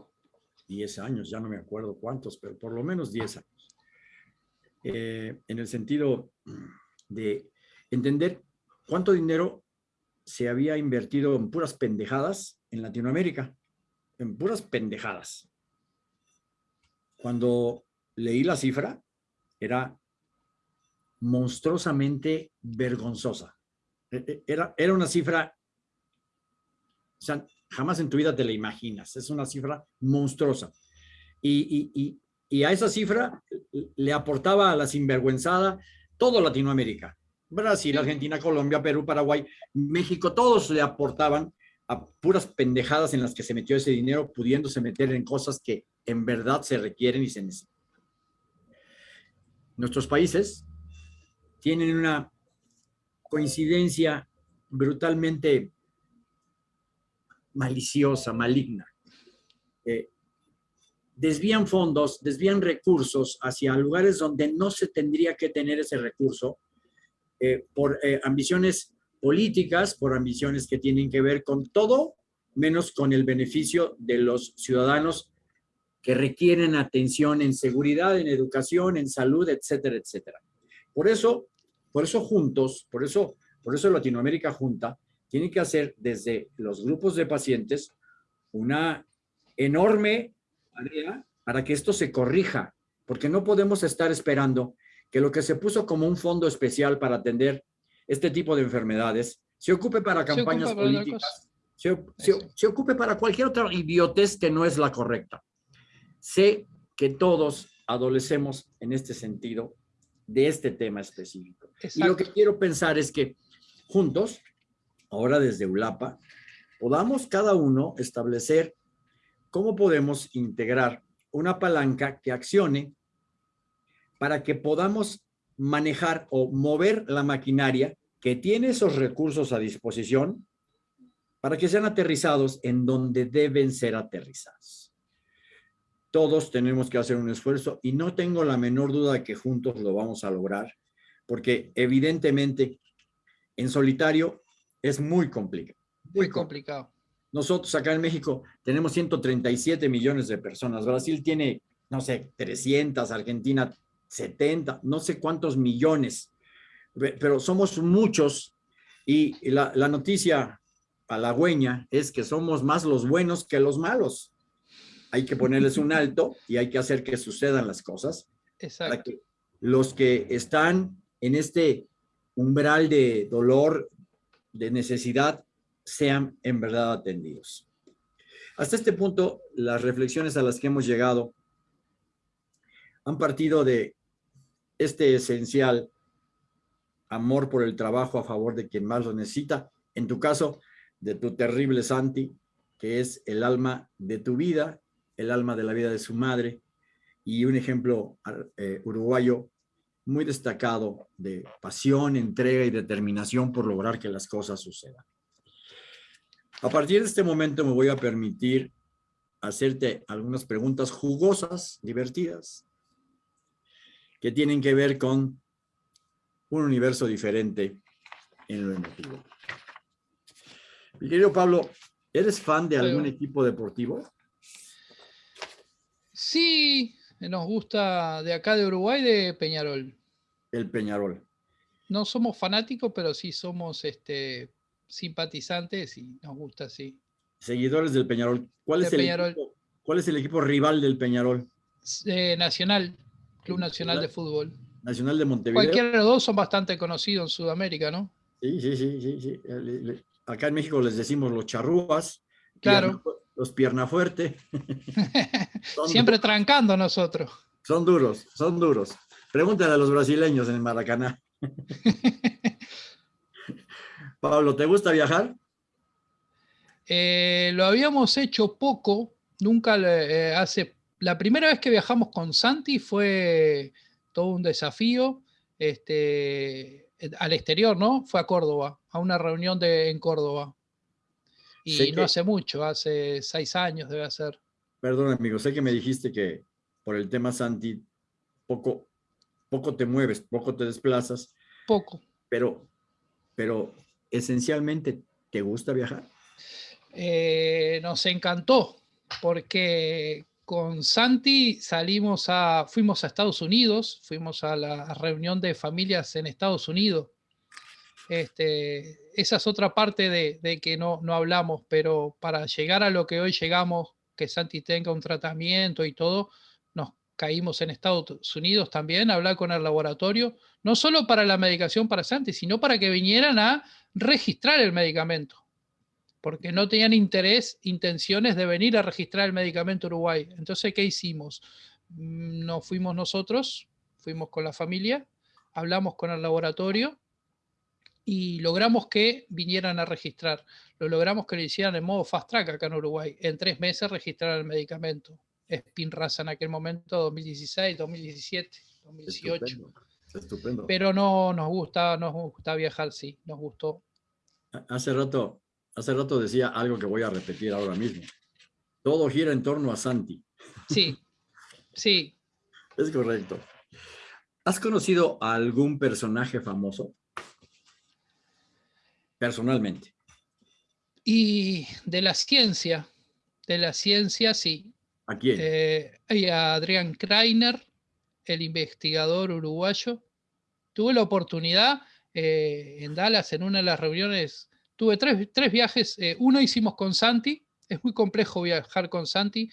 10 años, ya no me acuerdo cuántos, pero por lo menos 10 años, eh, en el sentido de entender cuánto dinero se había invertido en puras pendejadas en Latinoamérica, en puras pendejadas. Cuando leí la cifra, era monstruosamente vergonzosa. E, e, era, era una cifra, o sea, jamás en tu vida te la imaginas, es una cifra monstruosa. Y, y, y a esa cifra le aportaba a la sinvergüenzada todo Latinoamérica. Brasil, Argentina, Colombia, Perú, Paraguay, México, todos le aportaban a puras pendejadas en las que se metió ese dinero, pudiéndose meter en cosas que en verdad se requieren y se necesitan. Nuestros países tienen una coincidencia brutalmente maliciosa, maligna. Desvían fondos, desvían recursos hacia lugares donde no se tendría que tener ese recurso eh, por eh, ambiciones políticas, por ambiciones que tienen que ver con todo, menos con el beneficio de los ciudadanos que requieren atención en seguridad, en educación, en salud, etcétera, etcétera. Por eso, por eso juntos, por eso, por eso Latinoamérica Junta tiene que hacer desde los grupos de pacientes una enorme tarea para que esto se corrija, porque no podemos estar esperando que lo que se puso como un fondo especial para atender este tipo de enfermedades se ocupe para campañas políticas, se, se, ocupe para cualquier otra idiotez que no es la correcta. Sé que todos adolecemos en este sentido de este tema específico. Y lo que quiero pensar es que juntos, ahora desde ULAPA, podamos cada uno establecer cómo podemos integrar una palanca que accione para que podamos manejar o mover la maquinaria que tiene esos recursos a disposición para que sean aterrizados en donde deben ser aterrizados. Todos tenemos que hacer un esfuerzo y no tengo la menor duda de que juntos lo vamos a lograr, porque evidentemente en solitario es muy complicado. Muy complicado. Nosotros acá en México tenemos 137 millones de personas. Brasil tiene, no sé, 300, Argentina 70, no sé cuántos millones, pero somos muchos y la, la noticia halagüeña es que somos más los buenos que los malos. Hay que ponerles un alto y hay que hacer que sucedan las cosas. Exacto. Para que los que están en este umbral de dolor, de necesidad, sean en verdad atendidos. Hasta este punto, las reflexiones a las que hemos llegado han partido de este esencial amor por el trabajo a favor de quien más lo necesita, en tu caso, de tu terrible Santi, que es el alma de tu vida, el alma de la vida de su madre, y un ejemplo eh, uruguayo muy destacado de pasión, entrega y determinación por lograr que las cosas sucedan. A partir de este momento me voy a permitir hacerte algunas preguntas jugosas, divertidas, que tienen que ver con un universo diferente en lo emotivo. Mi querido Pablo, ¿eres fan de algún equipo deportivo? Sí, nos gusta de acá de Uruguay, de Peñarol. El Peñarol. No somos fanáticos, pero sí somos este, simpatizantes y nos gusta, sí. Seguidores del Peñarol. ¿Cuál, es, el Equipo, ¿cuál es el equipo rival del Peñarol? Eh, Nacional, Club Nacional de Fútbol. Nacional de Montevideo. Cualquiera de los dos son bastante conocidos en Sudamérica, ¿no? Sí, sí, sí, sí. sí. Acá en México les decimos los charrúas. Claro. los pierna fuerte. Siempre trancando nosotros. Son duros, son duros. Pregúntale a los brasileños en el Maracaná. Pablo, ¿te gusta viajar? Eh, lo habíamos hecho poco, nunca eh, hace... La primera vez que viajamos con Santi fue todo un desafío este, al exterior, ¿no? Fue a Córdoba, a una reunión de, en Córdoba. Y no hace mucho, hace seis años debe ser. Perdón, amigo, sé que me dijiste que por el tema Santi poco, poco te mueves, poco te desplazas. Poco. Pero, pero esencialmente, ¿te gusta viajar? Eh, nos encantó, porque con Santi salimos a, fuimos a Estados Unidos, fuimos a la reunión de familias en Estados Unidos. Este, esa es otra parte de, que no, no hablamos, pero para llegar a lo que hoy llegamos, que Santi tenga un tratamiento y todo, nos caímos en Estados Unidos también, a hablar con el laboratorio, no solo para la medicación para Santi, sino para que vinieran a registrar el medicamento porque no tenían interés, intenciones de venir a registrar el medicamento Uruguay. Entonces, ¿qué hicimos? Mm, no fuimos nosotros, fuimos con la familia, hablamos con el laboratorio y logramos que vinieran a registrar. Lo logramos que lo hicieran en modo fast track acá en Uruguay. En tres meses registraron el medicamento. Spinraza en aquel momento, 2016, 2017, 2018. Estupendo. Pero no nos gusta, nos gusta viajar, sí, nos gustó. Hace rato hace rato decía algo que voy a repetir ahora mismo. Todo gira en torno a Santi. Sí, sí. Es correcto. ¿Has conocido a algún personaje famoso? Personalmente. Y de la ciencia, de la ciencia, sí. ¿A quién? Eh, a Adrián Kreiner, el investigador uruguayo. Tuve la oportunidad eh, en Dallas, en una de las reuniones Tuve tres, viajes, eh, uno hicimos con Santi, es muy complejo viajar con Santi,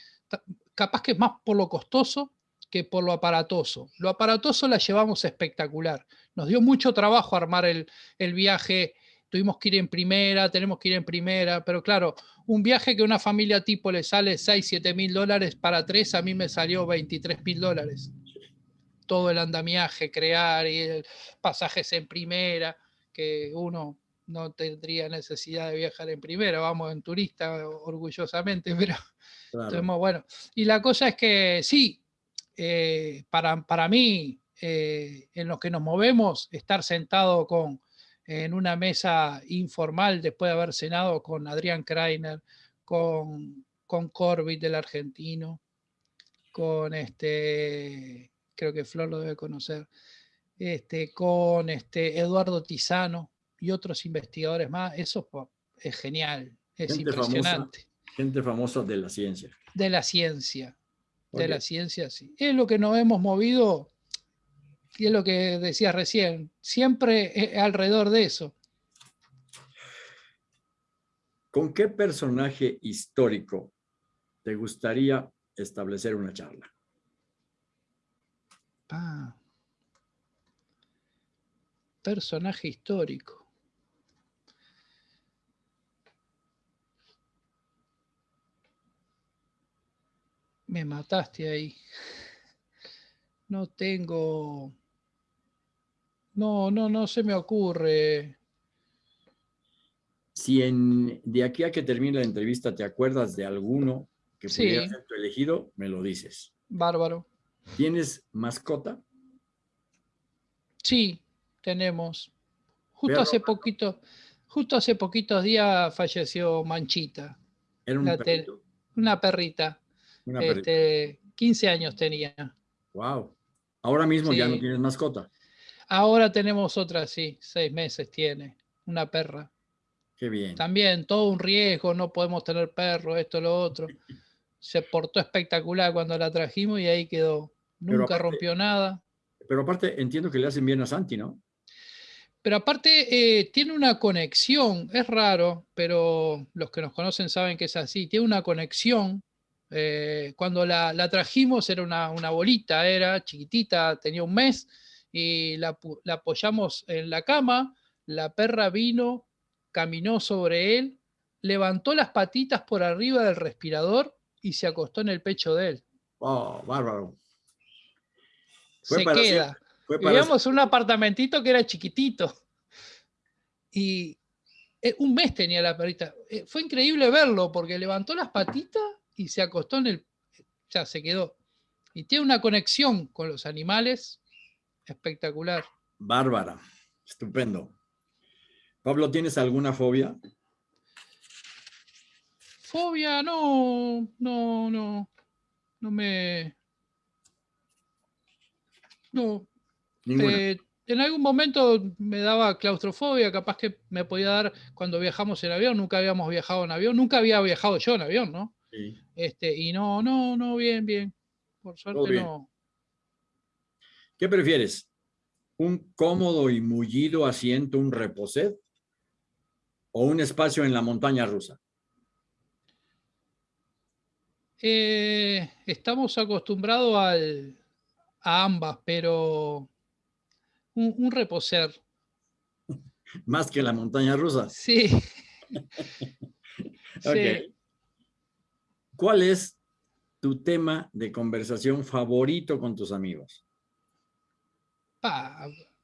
capaz que es más por lo costoso que por lo aparatoso. Lo aparatoso la llevamos espectacular. Nos dio mucho trabajo armar el, el viaje tuvimos que ir en primera, tenemos que ir en primera, pero claro, un viaje que a una familia tipo le sale 6, 7 mil dólares para tres, a mí me salió 23 mil dólares. Todo el andamiaje, crear y el pasajes en primera, que uno no tendría necesidad de viajar en primera, vamos en turista orgullosamente, pero bueno. Y la cosa es que sí, eh, para, para mí, eh, en los que nos movemos, estar sentado con en una mesa informal después de haber cenado con Adrián Kreiner, con, con Corbett del argentino, con este, creo que Flor lo debe conocer, este, con este Eduardo Tizano y otros investigadores más, eso es genial, es impresionante. gente famosa de la ciencia. De la ciencia, de la ciencia, sí. Es lo que nos hemos movido y es lo que decías recién, siempre alrededor de eso. ¿Con qué personaje histórico te gustaría establecer una charla? Ah, personaje histórico. Me mataste ahí. No tengo... No, no, no se me ocurre. Si en, de aquí a que termine la entrevista te acuerdas de alguno que pudiera ser tu elegido, me lo dices. Bárbaro. ¿Tienes mascota? Sí, tenemos. Justo hace poquito, justo hace poquitos días falleció Manchita. ¿Era un. Una perrita. Este, 15 años tenía. Wow. Ahora mismo ya no tienes mascota. Ahora tenemos otra, sí, seis meses tiene, una perra. Qué bien. También todo un riesgo, no podemos tener perro, esto, lo otro. Se portó espectacular cuando la trajimos y ahí quedó. Nunca rompió nada. Pero aparte entiendo que le hacen bien a Santi, ¿no? Pero aparte eh, tiene una conexión, es raro, pero los que nos conocen saben que es así, tiene una conexión. Eh, cuando la, trajimos era una, una bolita, era chiquitita, tenía un mes, y la, apoyamos en la cama, la perra vino, caminó sobre él, levantó las patitas por arriba del respirador y se acostó en el pecho de él. Oh, bárbaro. se queda. Vivíamos un apartamentito que era chiquitito. Y eh, un mes tenía la perrita. Eh, fue increíble verlo porque levantó las patitas y se acostó en el... Ya se quedó. Y tiene una conexión con los animales Espectacular. Bárbara. Estupendo. Pablo, ¿tienes alguna fobia? Fobia, no, no, no. No me... No. Eh, en algún momento me daba claustrofobia, capaz que me podía dar cuando viajamos en avión, nunca habíamos viajado en avión, nunca había viajado yo en avión, ¿no? Sí. Este, y no, no, no, bien, bien. Por suerte no. ¿Qué prefieres? ¿Un cómodo y mullido asiento, un reposet? ¿O un espacio en la montaña rusa? Eh, estamos acostumbrados a ambas, pero un, reposer. Más que la montaña rusa. Sí. sí. ¿Cuál es tu tema de conversación favorito con tus amigos?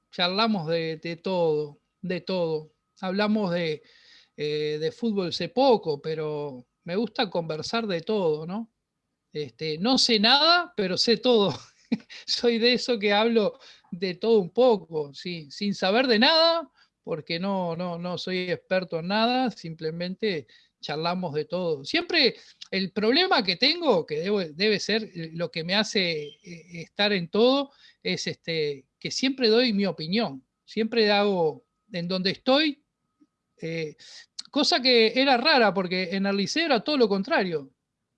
charlamos de, todo, de todo. Hablamos de, eh, de fútbol sé poco, pero me gusta conversar de todo, ¿no? Este, no sé nada, pero sé todo. Soy de eso que hablo de todo un poco, ¿sí? sin saber de nada, porque no, no, no soy experto en nada, simplemente charlamos de todo. Siempre el problema que tengo, que debe ser lo que me hace eh, estar en todo, es este, que siempre doy mi opinión, siempre hago en donde estoy, eh, cosa que era rara porque en el liceo era todo lo contrario.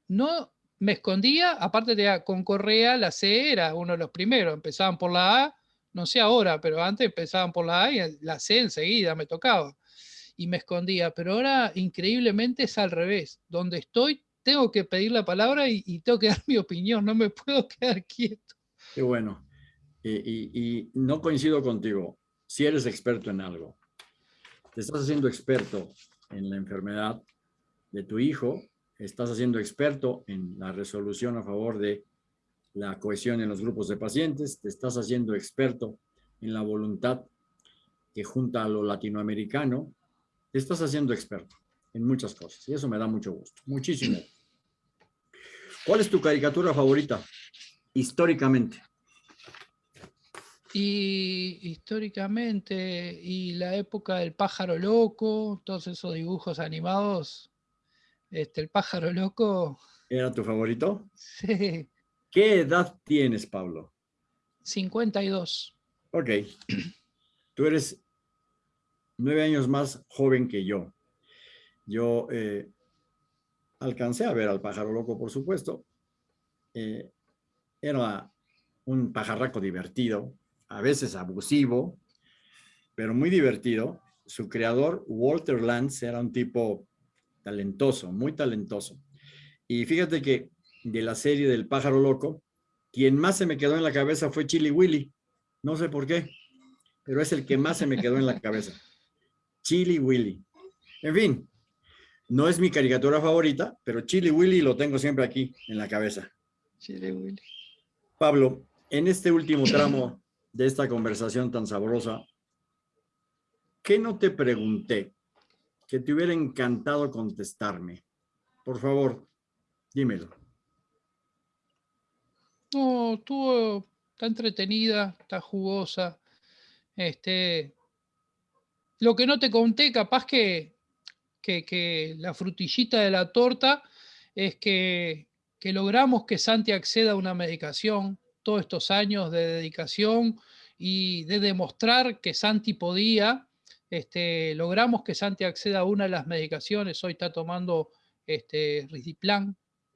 No me escondía, aparte de con Correa, la C era uno de los primeros, empezaban por la A, no sé ahora, pero antes empezaban por la A y la C enseguida me tocaba y me escondía, pero ahora increíblemente es al revés, donde estoy tengo que pedir la palabra y, y tengo que dar mi opinión, no me puedo quedar quieto. Qué bueno. Y, no coincido contigo. Si eres experto en algo, te estás haciendo experto en la enfermedad de tu hijo, estás haciendo experto en la resolución a favor de la cohesión en los grupos de pacientes, te estás haciendo experto en la voluntad que junta a lo latinoamericano, te estás haciendo experto en muchas cosas y eso me da mucho gusto, muchísimo. ¿Cuál es tu caricatura favorita históricamente? Y históricamente, y la época del pájaro loco, todos esos dibujos animados, este, el pájaro loco. ¿Era tu favorito? Sí. ¿Qué edad tienes, Pablo? 52. Ok. Tú eres nueve años más joven que yo. Yo eh, alcancé a ver al pájaro loco, por supuesto. Eh, era un pajarraco divertido, a veces abusivo, pero muy divertido. Su creador, Walter Lantz, era un tipo talentoso, muy talentoso. Y fíjate que de la serie del pájaro loco, quien más se me quedó en la cabeza fue Chili Willy. No sé por qué, pero es el que más se me quedó en la cabeza. Chili Willy. En fin, no es mi caricatura favorita, pero Chili Willy lo tengo siempre aquí en la cabeza. Chili Willy. Pablo, en este último tramo de esta conversación tan sabrosa, ¿qué no te pregunté que te hubiera encantado contestarme? Por favor, dímelo. No, estuvo, está entretenida, está jugosa. Este, lo que no te conté, capaz que, que, la frutillita de la torta es que, que logramos que Santi acceda a una medicación, todos estos años de dedicación y de demostrar que Santi podía, este, logramos que Santi acceda a una de las medicaciones, hoy está tomando este,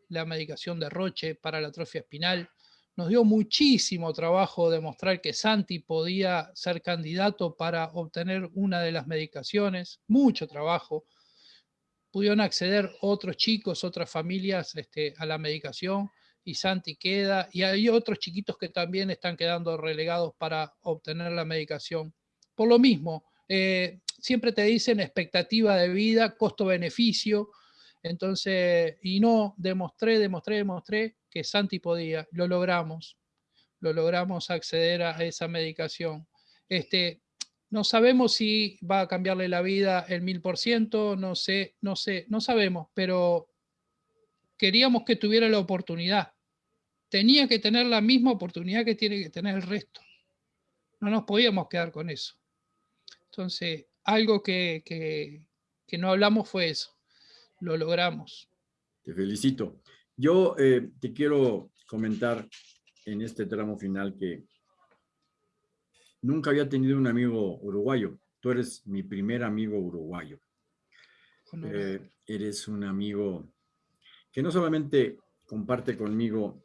la medicación de Roche para la atrofia espinal. Nos dio muchísimo trabajo demostrar que Santi podía ser candidato para obtener una de las medicaciones, mucho trabajo. Pudieron acceder otros chicos, otras familias este, a la medicación y Santi queda, y hay otros chiquitos que también están quedando relegados para obtener la medicación. Por lo mismo, eh, siempre te dicen expectativa de vida, costo-beneficio, entonces, y no, demostré, demostré, demostré que Santi podía, lo logramos, lo logramos acceder a esa medicación. Este, no sabemos si va a cambiarle la vida el mil por ciento, no sé, no sé, no sabemos, pero queríamos que tuviera la oportunidad tenía que tener la misma oportunidad que tiene que tener el resto. No nos podíamos quedar con eso. Entonces, algo que, no hablamos fue eso. Lo logramos. Te felicito. Yo eh, te quiero comentar en este tramo final que nunca había tenido un amigo uruguayo. Tú eres mi primer amigo uruguayo. Eh, eres un amigo que no solamente comparte conmigo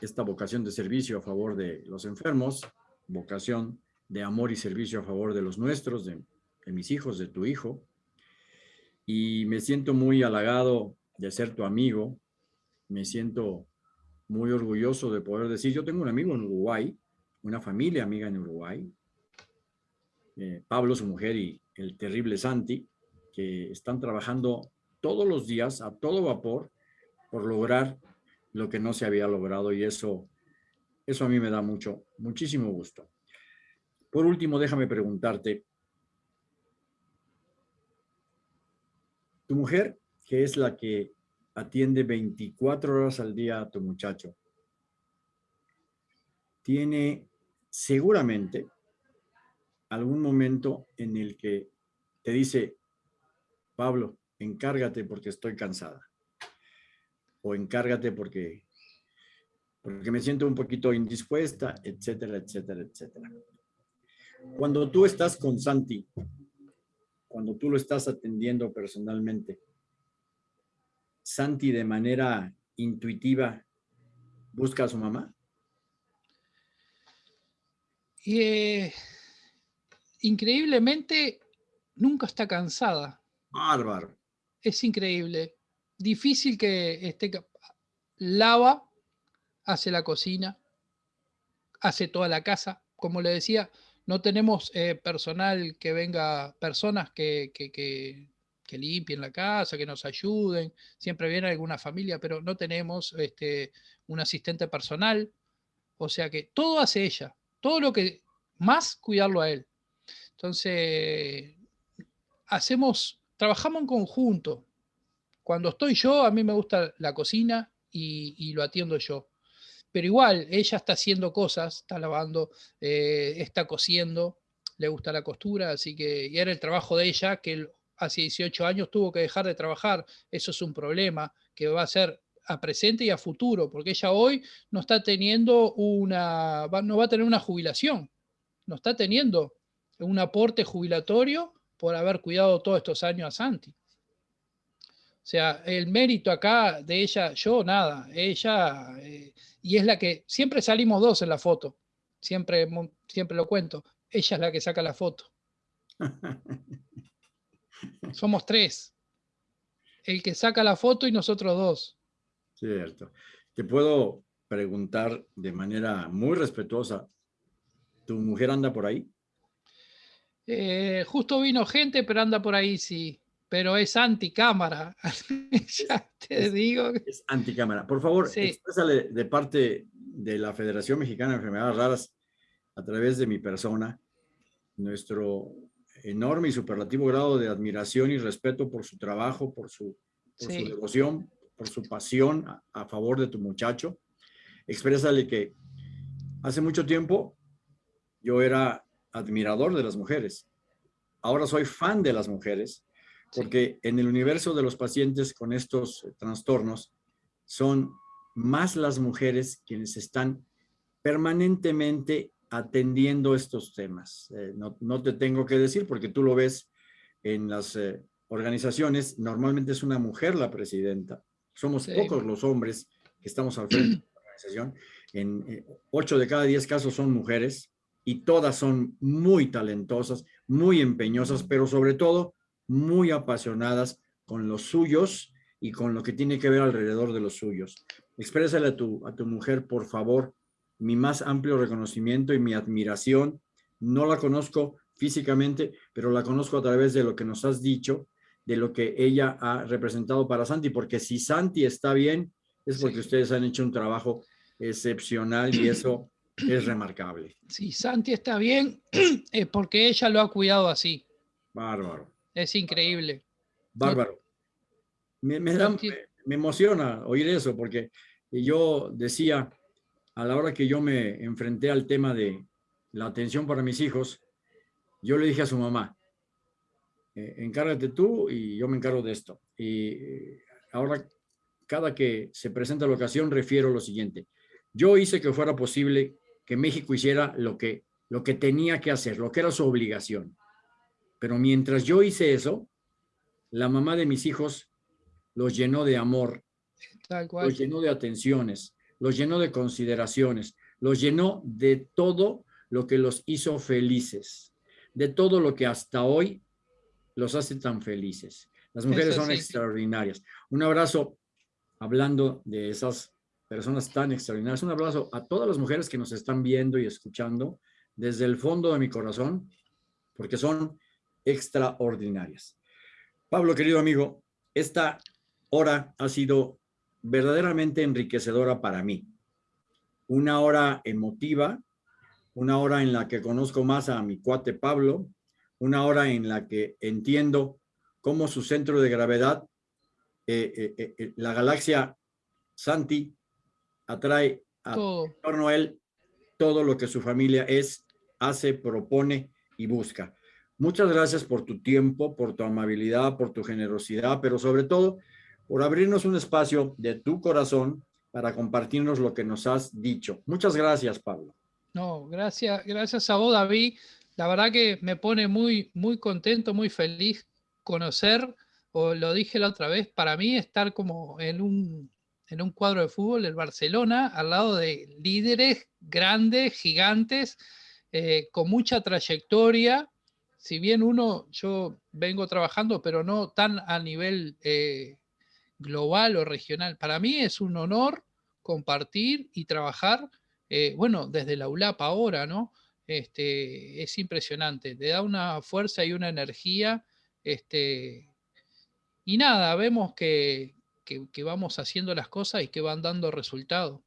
esta vocación de servicio a favor de los enfermos, vocación de amor y servicio a favor de los nuestros, de, mis hijos, de tu hijo. Y me siento muy halagado de ser tu amigo. Me siento muy orgulloso de poder decir, yo tengo un amigo en Uruguay, una familia amiga en Uruguay, eh, Pablo, su mujer y el terrible Santi, que están trabajando todos los días a todo vapor por lograr lo que no se había logrado y eso, eso a mí me da mucho, muchísimo gusto. Por último, déjame preguntarte, tu mujer, que es la que atiende 24 horas al día a tu muchacho, tiene seguramente algún momento en el que te dice, Pablo, encárgate porque estoy cansada o encárgate porque, porque me siento un poquito indispuesta, etcétera, etcétera, etcétera. Cuando tú estás con Santi, cuando tú lo estás atendiendo personalmente, Santi de manera intuitiva busca a su mamá? Eh, increíblemente, nunca está cansada. Bárbaro. Es increíble difícil que esté lava, hace la cocina, hace toda la casa. Como le decía, no tenemos eh, personal que venga, personas que, que, limpien la casa, que nos ayuden. Siempre viene alguna familia, pero no tenemos este, un asistente personal. O sea que todo hace ella. Todo lo que más cuidarlo a él. Entonces, hacemos, trabajamos en conjunto. Cuando estoy yo, a mí me gusta la cocina y, lo atiendo yo. Pero igual, ella está haciendo cosas, está lavando, eh, está cosiendo, le gusta la costura, así que y era el trabajo de ella, que hace 18 años tuvo que dejar de trabajar. Eso es un problema que va a ser a presente y a futuro, porque ella hoy no está teniendo una, no va a tener una jubilación, no está teniendo un aporte jubilatorio por haber cuidado todos estos años a Santi. O sea, el mérito acá de ella, yo nada, ella, eh, y es la que, siempre salimos dos en la foto, siempre, siempre lo cuento, ella es la que saca la foto. Somos tres, el que saca la foto y nosotros dos. Cierto. Te puedo preguntar de manera muy respetuosa, ¿tu mujer anda por ahí? Eh, justo vino gente, pero anda por ahí, sí. Pero es anticámara. ya te digo. Es anticámara. Por favor, sí. de parte de la Federación Mexicana de Enfermedades Raras, a través de mi persona, nuestro enorme y superlativo grado de admiración y respeto por su trabajo, por su, por su devoción, por su pasión a, a favor de tu muchacho. Exprésale que hace mucho tiempo yo era admirador de las mujeres. Ahora soy fan de las mujeres porque en el universo de los pacientes con estos eh, trastornos son más las mujeres quienes están permanentemente atendiendo estos temas. Eh, no, te tengo que decir porque tú lo ves en las eh, organizaciones, normalmente es una mujer la presidenta. Somos pocos los hombres que estamos al frente de la organización. En ocho de cada diez casos son mujeres y todas son muy talentosas, muy empeñosas, pero sobre todo muy apasionadas con los suyos y con lo que tiene que ver alrededor de los suyos. Exprésale a tu, a tu mujer, por favor, mi más amplio reconocimiento y mi admiración. No la conozco físicamente, pero la conozco a través de lo que nos has dicho, de lo que ella ha representado para Santi, porque si Santi está bien, es porque ustedes han hecho un trabajo excepcional y eso es remarcable. Si Santi está bien, es porque ella lo ha cuidado así. Bárbaro. Es increíble. Bárbaro. Me, me, me, emociona oír eso, porque yo decía, a la hora que yo me enfrenté al tema de la atención para mis hijos, yo le dije a su mamá, eh, encárgate tú y yo me encargo de esto. Y eh, ahora, cada que se presenta la ocasión, refiero lo siguiente. Yo hice que fuera posible que México hiciera lo que, lo que tenía que hacer, lo que era su obligación. Pero mientras yo hice eso, la mamá de mis hijos los llenó de amor, los llenó de atenciones, los llenó de consideraciones, los llenó de todo lo que los hizo felices, de todo lo que hasta hoy los hace tan felices. Las mujeres son extraordinarias. Un abrazo hablando de esas personas tan extraordinarias. Un abrazo a todas las mujeres que nos están viendo y escuchando desde el fondo de mi corazón, porque son extraordinarias. Pablo, querido amigo, esta hora ha sido verdaderamente enriquecedora para mí. Una hora emotiva, una hora en la que conozco más a mi cuate Pablo, una hora en la que entiendo cómo su centro de gravedad, eh, eh, eh, la galaxia Santi, atrae a torno a él todo lo que su familia es, hace, propone y busca. Muchas gracias por tu tiempo, por tu amabilidad, por tu generosidad, pero sobre todo por abrirnos un espacio de tu corazón para compartirnos lo que nos has dicho. Muchas gracias, Pablo. No, gracias, gracias a vos, David. La verdad que me pone muy, muy contento, muy feliz conocer, o lo dije la otra vez, para mí estar como en un en un cuadro de fútbol el Barcelona al lado de líderes grandes, gigantes, eh, con mucha trayectoria. Si bien uno, yo vengo trabajando, pero no tan a nivel eh, global o regional. Para mí es un honor compartir y trabajar eh, bueno, desde la ULAP ahora, ¿no? Este, es impresionante, te da una fuerza y una energía, este, y nada, vemos que, que, vamos haciendo las cosas y que van dando resultados.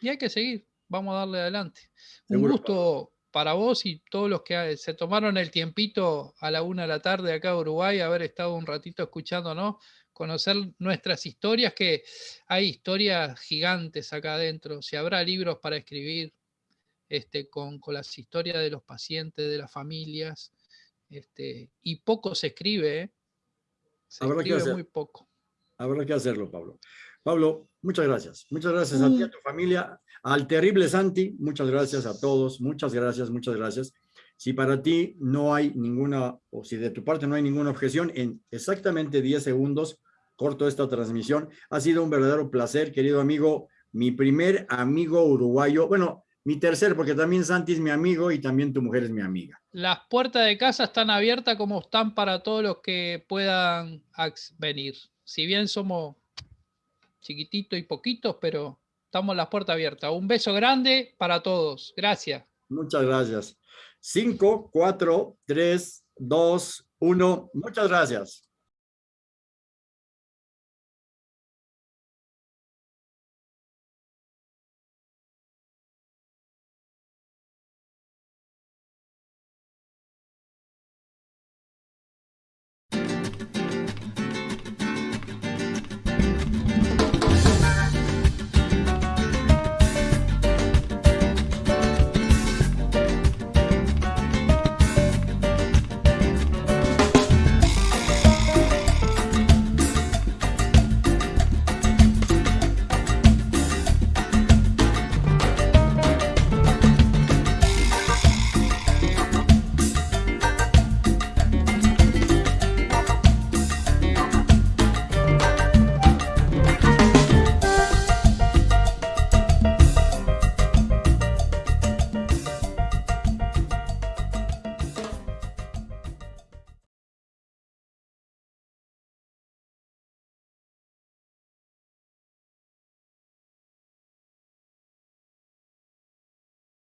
Y hay que seguir, vamos a darle adelante. Un gusto para vos y todos los que se tomaron el tiempito a la una de la tarde acá en Uruguay, haber estado un ratito escuchándonos, conocer nuestras historias, que hay historias gigantes acá adentro. Si habrá libros para escribir este, con, las historias de los pacientes, de las familias, este, y poco se escribe, ¿eh? se escribe muy poco. Habrá que hacerlo, Pablo. Pablo, muchas gracias. Muchas gracias a ti, a mm. tu familia, al terrible Santi, muchas gracias a todos, muchas gracias, muchas gracias. Si para ti no hay ninguna, o si de tu parte no hay ninguna objeción, en exactamente 10 segundos corto esta transmisión. Ha sido un verdadero placer, querido amigo, mi primer amigo uruguayo, bueno, mi tercer, porque también Santi es mi amigo y también tu mujer es mi amiga. Las puertas de casa están abiertas como están para todos los que puedan venir. Si bien somos chiquititos y poquitos, pero estamos las puertas abiertas. Un beso grande para todos. Gracias. Muchas gracias. 5, 4, 3, 2, 1. Muchas gracias.